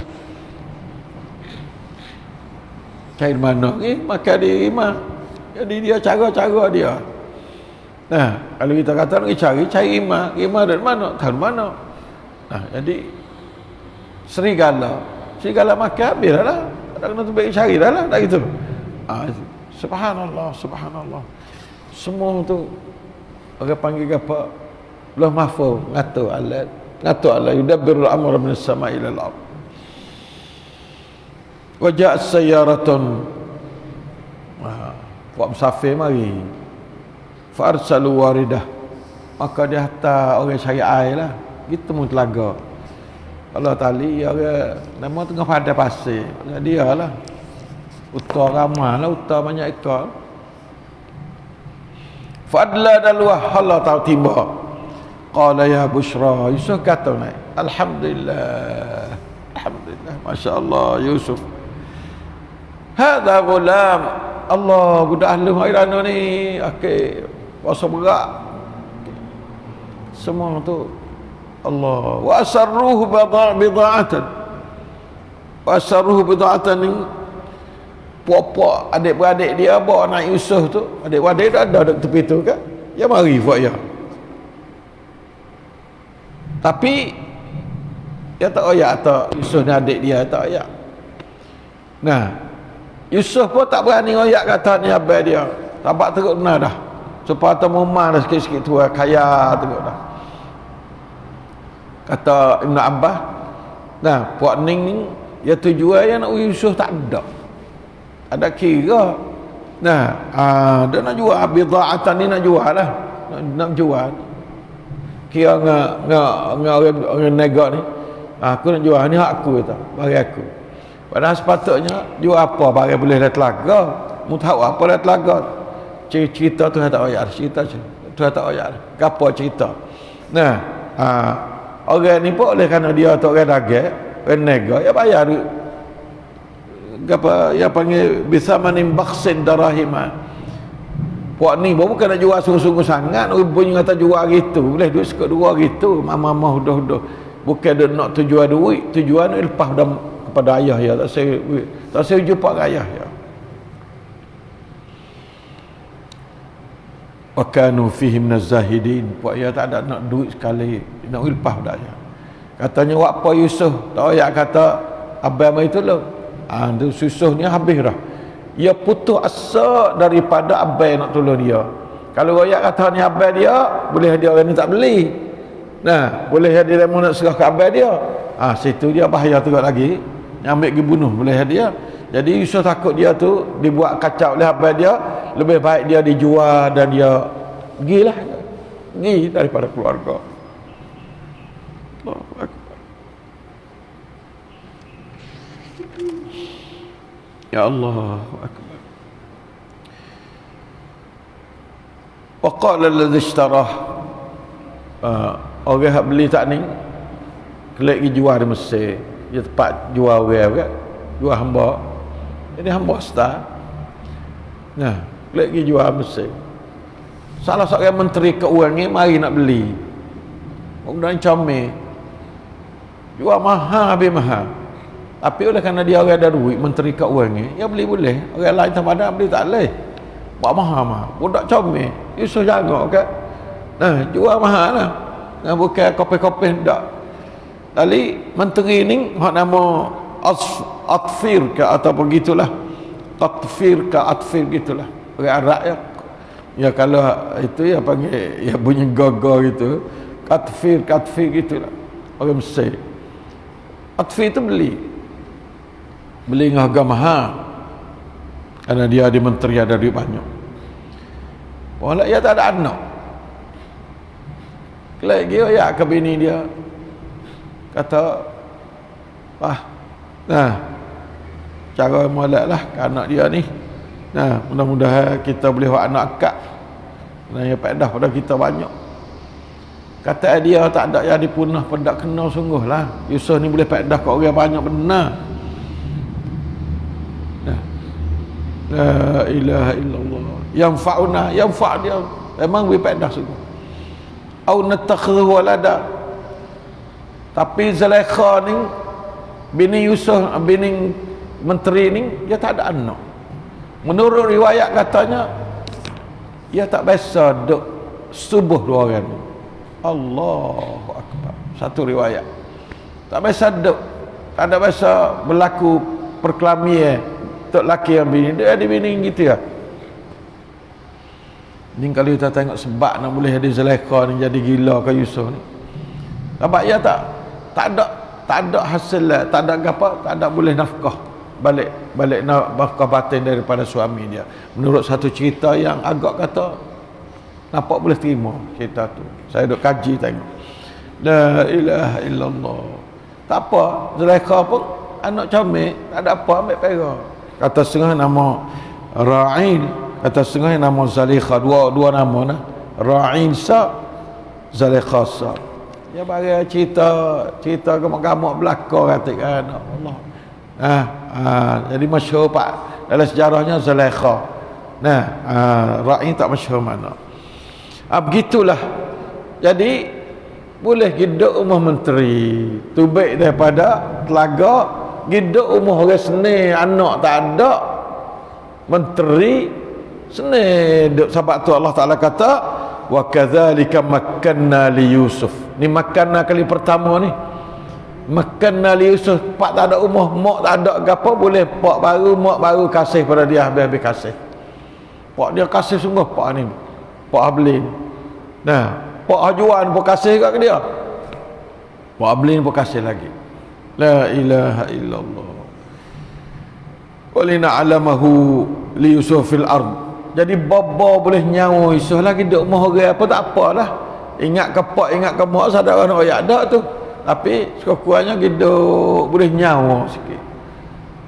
Cari mana ni? Maka diri mah jadi dia cara-cara dia. Nah kalau kita kata nak cari cari imah imah dari mana? Dari mana? Nah jadi serigala. Serigala makan habis dah lah. Tak kena tu cari dah lah. Tak gitu. Ah, subhanallah subhanallah. Semua tu orang panggil apa? Belum mahfuz ngatur alat ngatur alat yudabbirul amra min as-sama'i ila al-ard wajah sayyaratun buat musafir mari farsalu waridah maka dia hantar orang cari air lah gitu mu telaga kalau tali ya ke nama tengah pada pasir. Dia lah. Utar ramah lah, utar banyak ikal. Fadla dan luah Allah tahu tiba. Qala ya Bushra. Yusuf kata naik. Alhamdulillah. Alhamdulillah. Masya Allah Yusuf. Hada gulam. Allah budak ahli mairana ni. Okey. Puasa berat. Semua tu Allah wa asarruhu bida'atan wa asarruhu bida'atan ni puak-puak adik-beradik dia bawa naik Yusuf tu adik-beradik dah ada tepi tu kan ya mari buat ya tapi dia tak oyak tak Yusuf ni adik dia tak oyak. Nah Yusuf pun tak berani oyak kata ni abang dia. Tapak teruk benar dah. Supaya termumah dah sikit-sikit tu kaya teruk dah. Kata Ibn Abbas nah puak Ning ni ya tujuan yang nak Yusuf tak ada. Ada kira. Nah aa, dia nak jual bida'atan ni nak jual lah. Nak, nak jual kira ngak ngak orang, orang negak ni. Aku nak jual ni hak aku kata bagi aku. Padahal sepatutnya jual apa bagi boleh dah telaga mu tahu apa dah telaga cerita tu tak ayat cerita tu tak ayat apa cerita? Nah aa, orang ni pun oleh kerana dia tu orang dagat orang nega ya bayar apa ya panggil bisa manim baksin darahima puak ni bukan nak jual sungguh-sungguh sangat. Punya kata jual gitu. Boleh duit sekut dua gitu. Mama-mama hudah-hudah bukan dia nak tujuan duit. Tujuan ni lepas dah kepada ayah ya. Tak saya tak saya jumpa dengan ayah ya. Wa kanu fihi minaz-zahidin puak ya tak ada nak duit sekali. Nak lepas dah ya katanya apa Yusuf tak payah kata abang itu lo ah ha, susah ni habis dah ia putus asa daripada abang nak tolong dia. Kalau royak kata ni abang dia boleh dia orang ni tak beli. Nah boleh dia mau nak serah ke abang dia. Ah situ dia bahaya tu lagi. Ambil pergi bunuh boleh dia. Jadi Yusuf takut dia tu dibuat kacau oleh abang dia lebih baik dia dijual dan dia pergilah. Pergi daripada keluarga Ya Allah Akbar. Wa alladhi ishtarah. Uh, Orang yang beli tak ni Kelak pergi jual di Mesir. Dia tempat jual orang kan Jual hamba. Ini hamba star Nah Kelak pergi jual Mesir. Salah seorang menteri keuangan Mari nak beli. Kemudian comel. Jual mahal habis mahal tapi oleh kerana dia orang ada duit menteri keuangan ni, ya beli boleh. Orang lain tak ada beli tak boleh. Buat mahal mahal. Budak comel. Yusuf jaga kan. Nah, jual mahal lah. Nah, bukan kopi-kopi tak. Lalu menteri ni hak nama Atfir ke atau begitulah. Tatfir ke Atfir gitulah. Orang Arab ya. Ya kalau itu ya panggil ya bunyi gaga gitu. Katfir, katfir gitulah. Orang Mesir. Atfir itu beli beli dengan harga mahal kerana dia di menteri ada duit banyak. Walau ia tak ada anak. Kelak dia ya ke bini dia. Kata Wah Nah Cara molek lah ke anak dia ni. Nah mudah-mudahan kita boleh buat anak akak Kerana yang pedah pada kita banyak. Kata dia tak ada yang dipunah pada kenal sungguh lah Yusuf ni boleh pedah ke orang banyak benar La ilaha illallah. Yang fauna, yang fa dia memang we pedah sungguh. Au natakhudhu walada. Tapi Zulaikha ni bini Yusuf bini menteri ni dia tak ada anak. Menurut riwayat katanya dia tak biasa duk subuh dua orang ni. Allahu akbar. Satu riwayat. Tak biasa duk tak ada biasa berlaku perkelahian Tok laki yang bini dia ada bini gitu ya. Ni kalau kita tengok sebab nak boleh ada Zulaikha ni jadi gila ke Yusuf ni. Sebab ya tak tak ada tak ada hasil lah, tak ada apa, tak ada boleh nafkah balik balik nafkah batin daripada suami dia. Menurut satu cerita yang agak kata nampak boleh terima cerita tu. Saya duk kaji tengok. La ilaha illallah. Tak apa, Zulaikha pun anak comel, tak ada apa ambil pegang kata setengah nama Ra'il kata setengah nama Zalikha dua dua nama nah. Ra'il sa Zalikha sa. Ya bagi cerita cerita kamu-kamu belaka kata kan. Allah. Ah, ah jadi masyhur pak. Dalam sejarahnya Zalikha nah ah, Ra'il tak masyhur mana. Ah, begitulah. Jadi boleh hidup rumah menteri. Tu baik daripada telaga hidup rumah orang seni anak tak ada. Menteri seni. Sebab tu Allah Ta'ala kata wa kadzalika makkanna li Yusuf. Ni makanna kali pertama ni. Makanna li Yusuf pak tak ada rumah mak tak ada apa boleh? Pak baru mak baru kasih pada dia habis-habis kasih. Pak dia kasih sungguh pak ni pak Ablin. Nah Pak Hajuan pun kasih kat dia. Pak Ablin pun kasih lagi La ilaha illallah. Walina alamahu li Yusuf fil ard. Jadi baba boleh nyawa Yusuf lagi duk rumah orang apa tak apalah. Ingat ke pak ingat ke mak sadar orang ayat ada tu. Tapi sekurang-kurangnya hidup boleh nyawa sikit.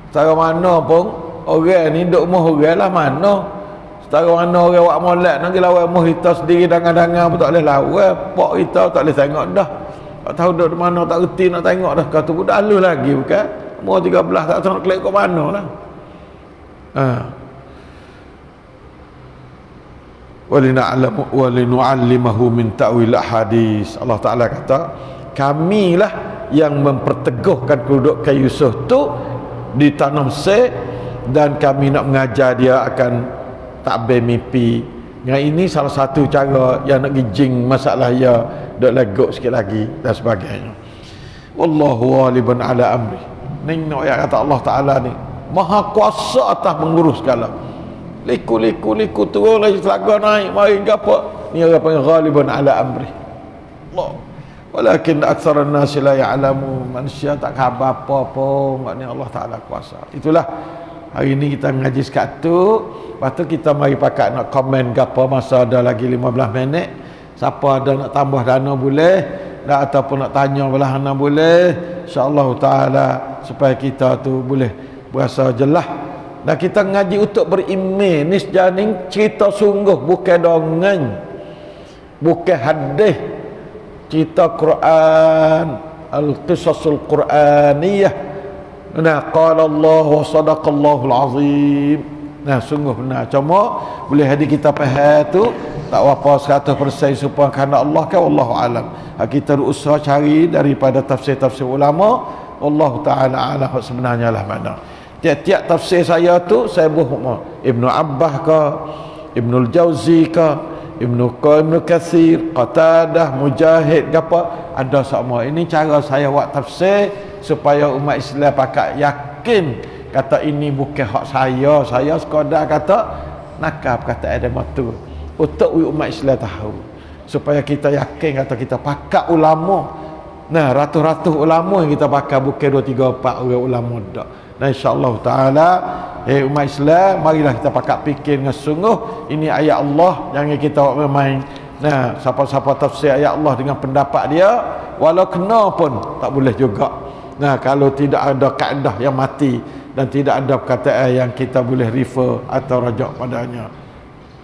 Setara mana pun orang ni duk rumah orang lah mana. Setara mana orang buat molek nak lawan muh kita sendiri dangan-dangan pun tak boleh lawan. Pak kita tak boleh tengok dah. Tak tahu duduk mana tak reti nak tengok dah. Kata budak lu lagi bukan. Umur 13 tak tahu nak klik kat mana lah. Ha. Walina'lamu walinu'allimahu min ta'wil hadis. Allah Taala kata, kamilah yang memperteguhkan kedudukan Yusuf tu ditanam se dan kami nak mengajar dia akan takbir mimpi yang ini salah satu cara yang nak gijing masalah ya dok legok sikit lagi dan sebagainya. Wallahu walibun ala amri. Ni nak ayat kata Allah Taala ni maha kuasa atas mengurus segala. Liku liku liku turun lagi telaga naik mari gapo ni orang panggil ghalibun ala amri. Allah. Walakin aktsara an-nas la ya'lamu. Manusia tak khabar apa pun maknanya Allah Taala kuasa. Itulah hari ni kita mengaji sekat tu lepas tu kita mari pakat nak komen apa masa ada lagi 15 minit siapa ada nak tambah dana boleh tak ataupun nak tanya belah mana boleh insyaAllah ta'ala supaya kita tu boleh berasa jelas dan kita ngaji untuk berimeh ni sejaning cerita sungguh bukan dongeng bukan hadis. Cerita Quran al-qisasul Quraniyah. Nah, qala Allah wa sadaqallahul azim. Nah, sungguh benar. Cuma boleh hadir kita faham tu tak apa 100% supaya kerana Allah kan Allah alam. Kita berusaha cari daripada tafsir-tafsir ulama Allah taala alam sebenarnya lah mana. Tiap-tiap tafsir saya tu saya buh Ibnu Abbas ke Ibnu Jauzi ke Ibnu Qayyim Katsir, Qatadah, Mujahid apa ada semua. Ini cara saya buat tafsir supaya umat Islam pakat yakin kata ini bukan hak saya. Saya sekadar kata nakab kata ada matu untuk umat Islam tahu. Supaya kita yakin kata kita pakat ulama. Nah ratus-ratus ulama yang kita pakai bukan dua tiga empat orang ulama dak dan insyaallah taala eh umat Islam marilah kita pakat fikir dengan sungguh ini ayat Allah jangan kita main nah siapa-siapa tafsir ayat Allah dengan pendapat dia walau kena pun tak boleh juga. Nah, kalau tidak ada kaedah yang mati dan tidak ada perkataan yang kita boleh refer atau rajak padanya.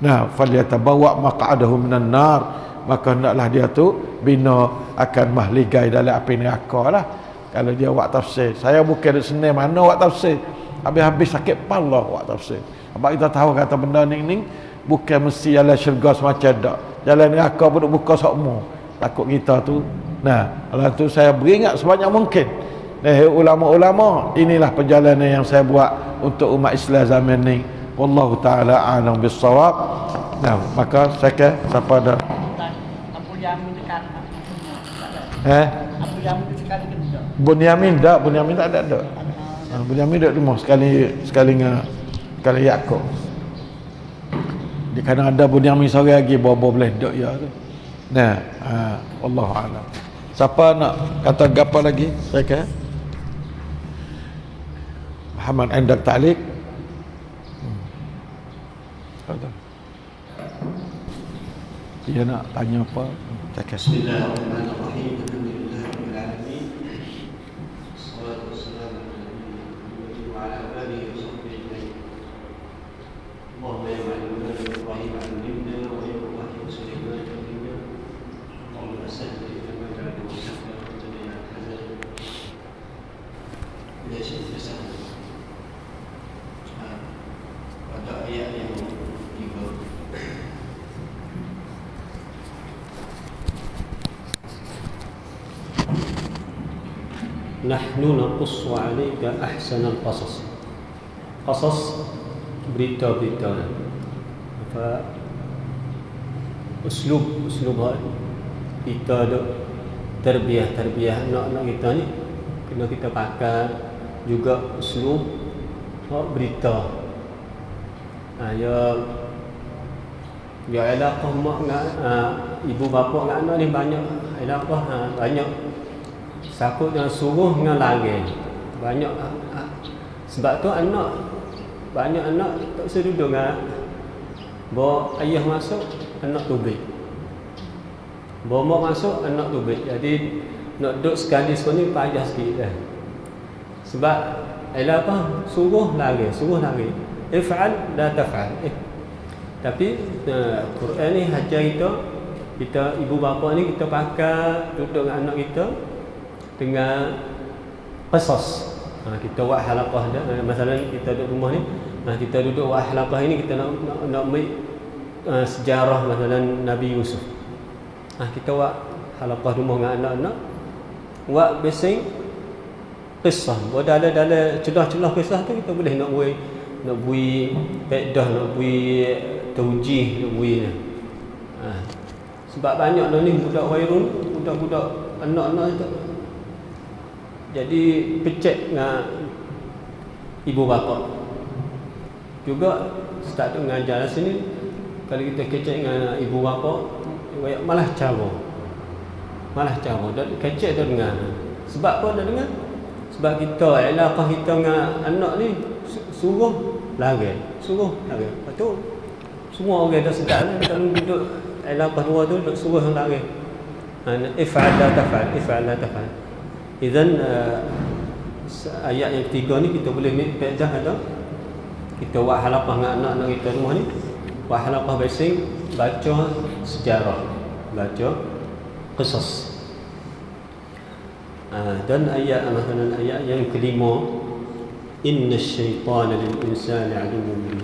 Nah, falyatabawa maq'adahu minan nar, maka hendaklah dia tu bina akan mahligai dalam api neraka lah. Kalau dia buat tafsir, saya bukan senang mana buat tafsir. Habis-habis sakit kepala buat tafsir. Sebab kita tahu kata benda ni ni bukan mesti jalan syurga semacam dak. Jalan neraka pun buka semua. Takut kita tu. Nah, kalau tu saya beringat sebanyak mungkin. Eh ulama-ulama inilah perjalanan yang saya buat untuk umat Islam zaman ni. Wallahu taala a'lam bissawab. Nah, maka saya ke siapa ada? Abu Yamin dekat. Eh? Abu Yamin sekali ke Bunyamin dak, Bunyamin tak ada ada. Ha, Bunyamin dak rumah sekali sekali dengan sekali Yakub. Di kadang ada Bunyamin sore lagi bawa-bawa boleh dok ya tu. Nah, ha, wallahu a'lam. Siapa nak kata gapo lagi? Saya ke? Muhammad عندك تعليق تفضل dia nak tanya apa cakap Bismillahirrahmanirrahim 'Alaika ahsanal qasas. Berita-berita. Apa uslub uslub kita ada terbiah terbiah anak-anak kita ni kena kita pakai juga uslub berita. Ha, ya Ya ilaqah mak dengan uh, ibu bapa dengan anak ni banyak ilaqah uh, banyak sakut dengan suruh dengan lari. Banyak uh, sebab tu anak banyak anak tak usah duduk dengan bawa ayah masuk anak tubik. Bawa mak masuk anak tubik. Jadi nak duduk sekali sekali payah sikit dah. Sebab ilaqah suruh lari, suruh lari. If'al la taf'al. Eh, tapi uh, Quran ni hajar kita kita ibu bapa ni kita pakai duduk dengan anak kita dengan qisas. Ha, kita buat halaqah dah. Uh, masalah kita duduk rumah ni, ha, kita duduk buat halaqah ini kita nak nak, nak ambil uh, sejarah masalah Nabi Yusuf. Ha, kita buat halaqah rumah dengan anak-anak. Buat bising kisah. Buat dalam-dalam celah-celah kisah tu kita boleh nak buat nak bui pedah nak bui taujih nak bui ha. sebab banyak dah ni budak wairun budak-budak anak-anak jadi pecek dengan ibu bapa. Juga start tu mengajar sini kalau kita kecek dengan ibu bapa malah cara. Malah cara. Dan kecek tu dengar sebab apa dah dengar? Sebab kita ilaqah kita dengan anak ni suruh lari. Suruh lari. Lepas tu semua orang dah sedar lah. Kalau duduk ilaqah dua tu suruh lari. Ha, if'al la taf'al if'al la taf'al izan uh, ayat yang ketiga ni kita boleh ambil faedah ada. Kita buat halaqah dengan anak-anak kita rumah ni. Buat halaqah basing baca sejarah baca qisas. Uh, dan ayat makanan ayat yang kelima inna syaitana lil insani aduwwun mubin.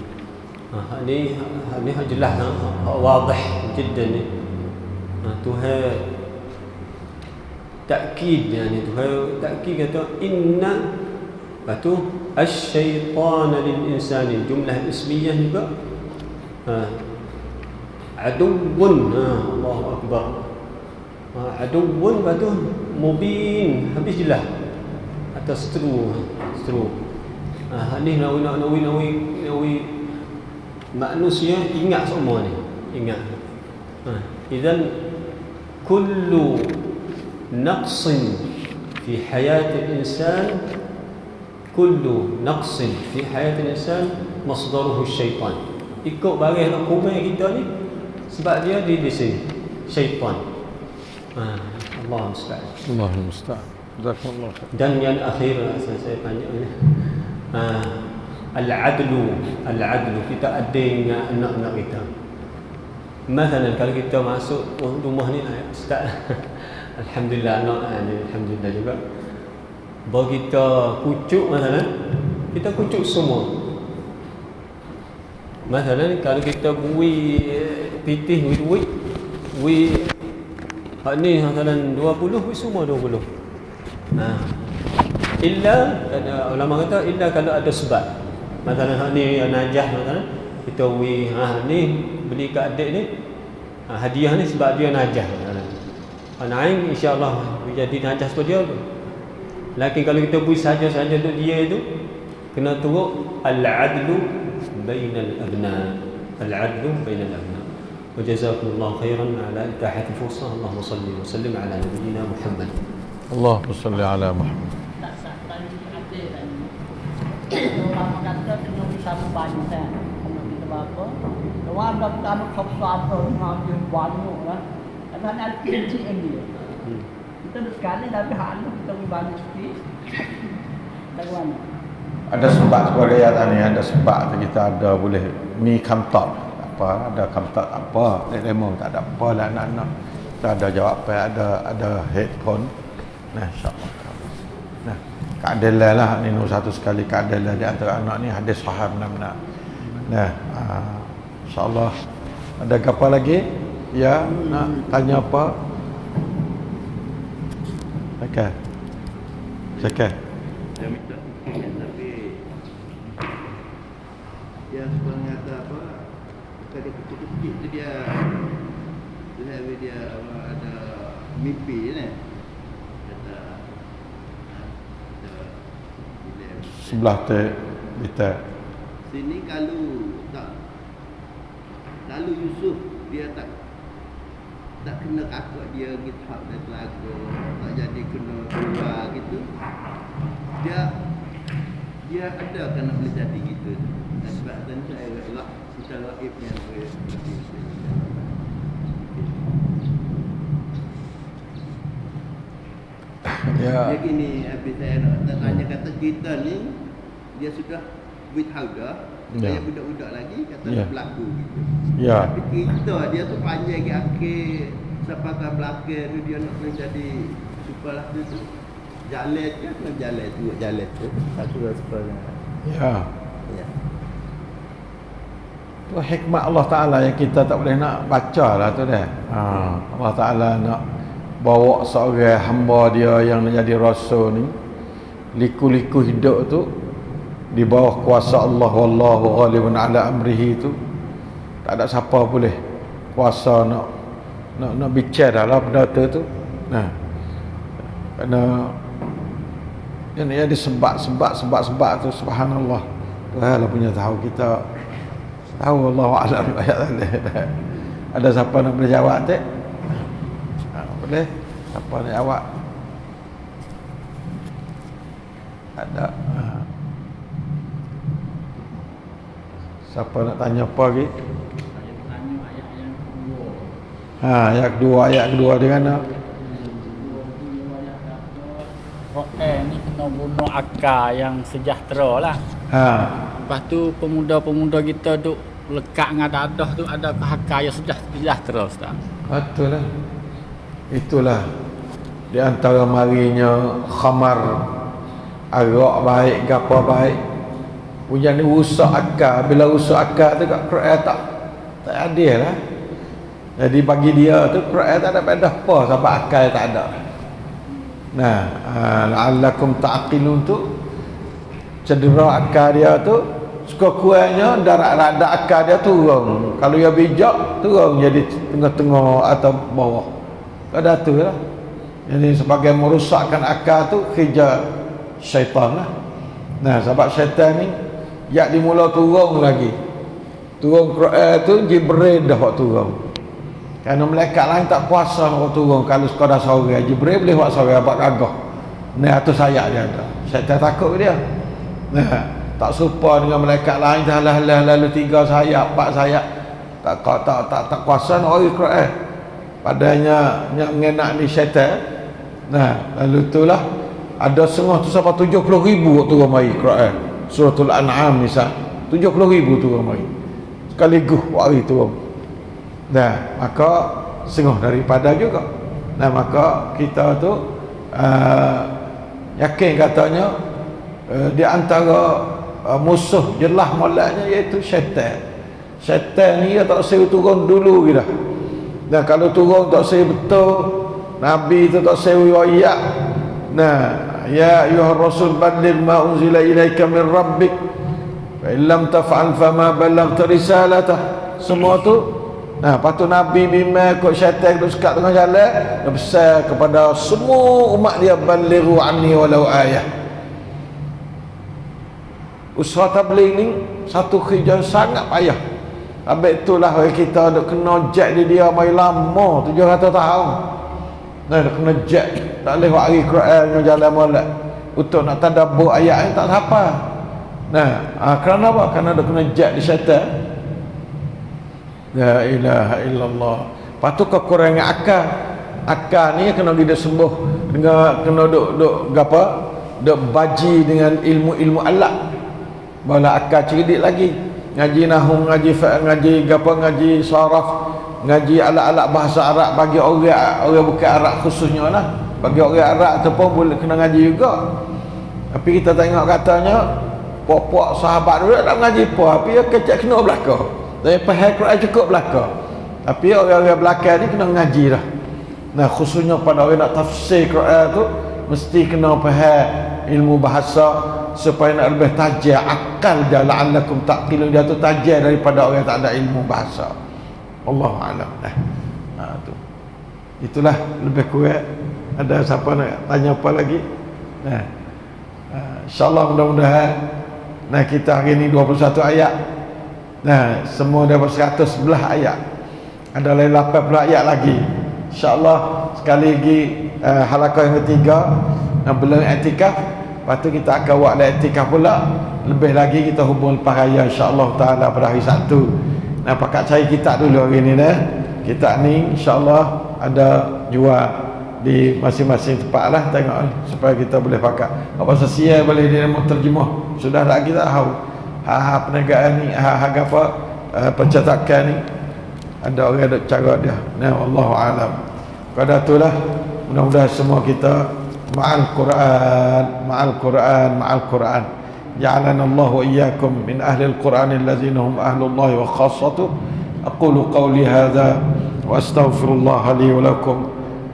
Ha ni ni jelas ha wadih jiddan ni. Ha tuhan takkid yani tuhan takkid kata inna batu asy-syaitana lil insani jumlah ismiyah juga. Ha. Aduwwun. Ha Allahu akbar. Ha aduwwun batu mubin. Habis jelas atas seteru seteru Ha, ni nawi nawi nawi nawi manusia ingat semua ni. Ingat. Ha, idan kullu naqsin fi hayat al-insan kullu naqsin fi hayat al-insan masdaruhu syaitan. Ikut baris nak kumai kita ni sebab dia di di sini syaitan. Ha, Allah musta'an. Allah musta'an. Jazakumullah. Dan yang akhir saya, tanya ni. Ha, al-adlu al-adlu kita adil dengan anak-anak kita Misalnya kalau kita masuk rumah ni Ustaz Alhamdulillah anak ni Alhamdulillah juga. Bahawa kita kucuk misalnya Kita kucuk semua. Misalnya kalau kita bui Pitih bui duit Bui Hak ni misalnya 20 Bui semua 20 Nah illa ulama kata illa kalau ada sebab. Masalah hak ni najah masalah kita wi ha ni beli kat adik ni ha, hadiah ni sebab dia najah Naim insyaAllah menjadi najas pada dia tu. Lakin kalau kita puji saja-saja untuk dia itu Kena turut Al-adlu bainal abna Al-adlu bainal abna Wa jazakumullah khairan ala itahati fursa Allahumma salli wa sallim ala nabiyina Muhammad Allahumma salli ala Muhammad Tak sah tanya kita Orang kata kena bersama banyak Kena kita berapa Orang kata kena bersama banyak Orang kata kena bersama Karena ada kecil yang dia? Kita sekali tapi halu kita banyak sikit. Bagaimana? Ada sebab sebagai ayat ni ada sebab kita ada boleh mi kamtak apa? Ada kamtak apa? Demo tak ada apa lah anak-anak. Kita ada jawapan ada ada headphone. Nah insyaallah. Nah keadilan lah. Ni nombor satu sekali keadilan di antara anak ni. Hadis faham benar-benar. Nah uh, insyaallah. Ada apa lagi ya nak tanya apa Okey. Okey. Dia minta tapi dia suka mengata apa dia kecil-kecil tu dia dia apa, ada mimpi ni kata Sebelah tu kita. sini kalau tak lalu Yusuf dia tak tak kena kakak dia github dan telaga tak jadi kena keluar gitu. Dia dia ada kena boleh jadi gitu. Dan sebab tu saya elak secara gaib yang boleh Ya. dia gini habis saya nak tanya kata kita ni dia sudah withhold dah Ya. saya budak-budak lagi kata Ya. nak berlaku gitu Ya. tapi kita dia tu panjang ke akhir sampai ke belakang tu dia nak kena jadi supaya tu tu jalan ke kena jalan tu jalan tu satu dah supaya Ya. ya Tu hikmat Allah Ta'ala yang kita tak boleh nak baca lah tu dah. Ha, Allah Ta'ala nak bawa seorang hamba dia yang nak jadi rasul ni liku-liku hidup tu di bawah kuasa Allah wallahu ghalibun ala amrihi tu tak ada siapa boleh kuasa nak nak nak bicara lah benda tu. Nah kerana yang jadi sebab sebab sebab sebab tu subhanallah. Tuhan lah punya tahu kita. Tahu Allah alam. Ayat tadi. Ada siapa nak boleh jawab tak ha, boleh? Siapa nak jawab? Ada ha. Siapa nak tanya apa lagi? Ha, ayat kedua ayat kedua di mana Roel ni kena bunuh akar yang sejahtera lah. ha, Lepas tu pemuda-pemuda kita duk lekat dengan dadah tu ada akar yang sejah- sejahtera Ustaz. betul lah. Itulah. Di antara marinya khamar arak baik gapa baik punya ni rusak akal bila rusak akal tu kat Quran tak tak adil lah. Jadi bagi dia tu Quran tak ada pada apa sebab akal tak ada. Nah ah, la'allakum ta'qilun tu. Cedera akal dia tu sekurang-kurangnya darat rada akal dia turun. Kalau dia bijak turun jadi tengah-tengah atau bawah. Pada tu lah. Jadi sebagai merusakkan akal tu kerja syaitan lah. Nah sebab syaitan ni ya dimula turun lagi. Turun Quran tu Jibril dah buat turun. Kerana malaikat lain tak kuasa buat turun. Kalau sekadar seorang Jibril boleh buat seorang buat gagah. Ni atas sayap dia ada syaitan takut ke dia. Nah tak serupa dengan malaikat lain halah-halah lalu tiga sayap empat sayap. Tak tak tak tak, tak kuasa ori Quran. Padanya yang mengenak ni syaitan. Nah lalu itulah ada setengah tu sampai 70 ribu turun mari Quran suratul an'am misal 70 ribu turun mari sekaligus hari turun nah maka setengah daripada juga. Nah maka kita tu uh, yakin katanya uh, di antara uh, musuh jelas moleknya iaitu syaitan. Syaitan ni dia tak saya turun dulu gitu dan kalau turun tak saya betul nabi tu tak saya riwayat nah ya ayuhar rasul ma unzila ilaika min rabbik. Fa in lam taf'al fama ballaghta risalatah. Semua tu Nah, tu Nabi bima ikut syaitan duduk sekat tengah jalan besar kepada semua umat dia Balighu anni walau ayah. Usaha tabligh ni Satu kerja sangat payah. Habis itulah kita duk kena jack di dia Mai lama 700 tahun Nah, duk kena jack Tak boleh buat hari Quran yang jalan molek Untuk nak tadabbur ayat ni tak apa Nah, ha, kerana apa? Kerana duk kena jack di syaitan La ilaha illallah. Lepas tu kekurangan akal. Akal ni kena dia sembuh dengan kena duk duk apa? Duk baji dengan ilmu-ilmu alat. Bala akal cerdik lagi. Ngaji nahwu, ngaji fiqh, ngaji apa ngaji saraf, ngaji alat-alat bahasa Arab bagi orang orang bukan Arab khususnya lah. Bagi orang Arab tu pun boleh kena ngaji juga. Tapi kita tengok katanya puak-puak sahabat dulu tak ngaji apa, tapi dia kecek kena belakang. Tapi faham Quran cukup belaka. Tapi orang-orang belakang ni kena ngaji dah. Nah khususnya pada orang nak tafsir Quran tu mesti kena faham ilmu bahasa supaya nak lebih tajam akal dia la'allakum taqilun dia tu tajam daripada orang yang tak ada ilmu bahasa Allah alam. Nah. ha, tu. itulah lebih kurang ada siapa nak tanya apa lagi? Nah. Ha, insyaAllah mudah-mudahan nah kita hari ni 21 ayat. Nah semua dapat 111 ayat. Ada lain 80 ayat lagi. insyaAllah sekali lagi uh, halakah yang ketiga uh, belum etikaf lepas tu kita akan buat etikaf pula. Lebih lagi kita hubung lepas raya insyaAllah ta'ala pada hari Sabtu nah pakat cari kita dulu hari ni dah kita ni insyaAllah ada jual di masing-masing tempat lah tengok eh, supaya kita boleh pakai. Apa sesia boleh dia mau terjemah? Sudah tak kita tahu. Ha-ha perniagaan ni ha-ha apa? Uh, pencetakan ni. Ada orang ada cara dia. Nah Allah alam. Pada itulah mudah-mudahan semua kita ma'al Quran ma'al Quran ma'al Quran. ja'alana Allah wa iyyakum min ahli al-Quran allazina hum ahlullah wa khassatuh aqulu qawli hadha wa astaghfirullah li wa lakum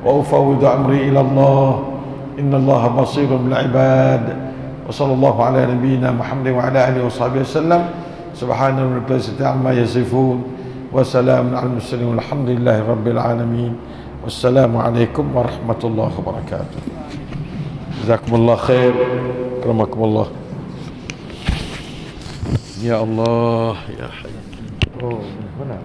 wa ufawwidu amri ila Allah inna Allah basirun bil ibad wa sallallahu ala nabiyyina Muhammad wa ala alihi wa sahbihi wasallam subhana rabbil amma yasifun wa salamun ala al-mursalin walhamdulillahi rabbil alamin Wassalamualaikum warahmatullahi wabarakatuh. Jazakumullah khair. Karamakumullah. Ya Allah, ya Hayy. Oh, mana?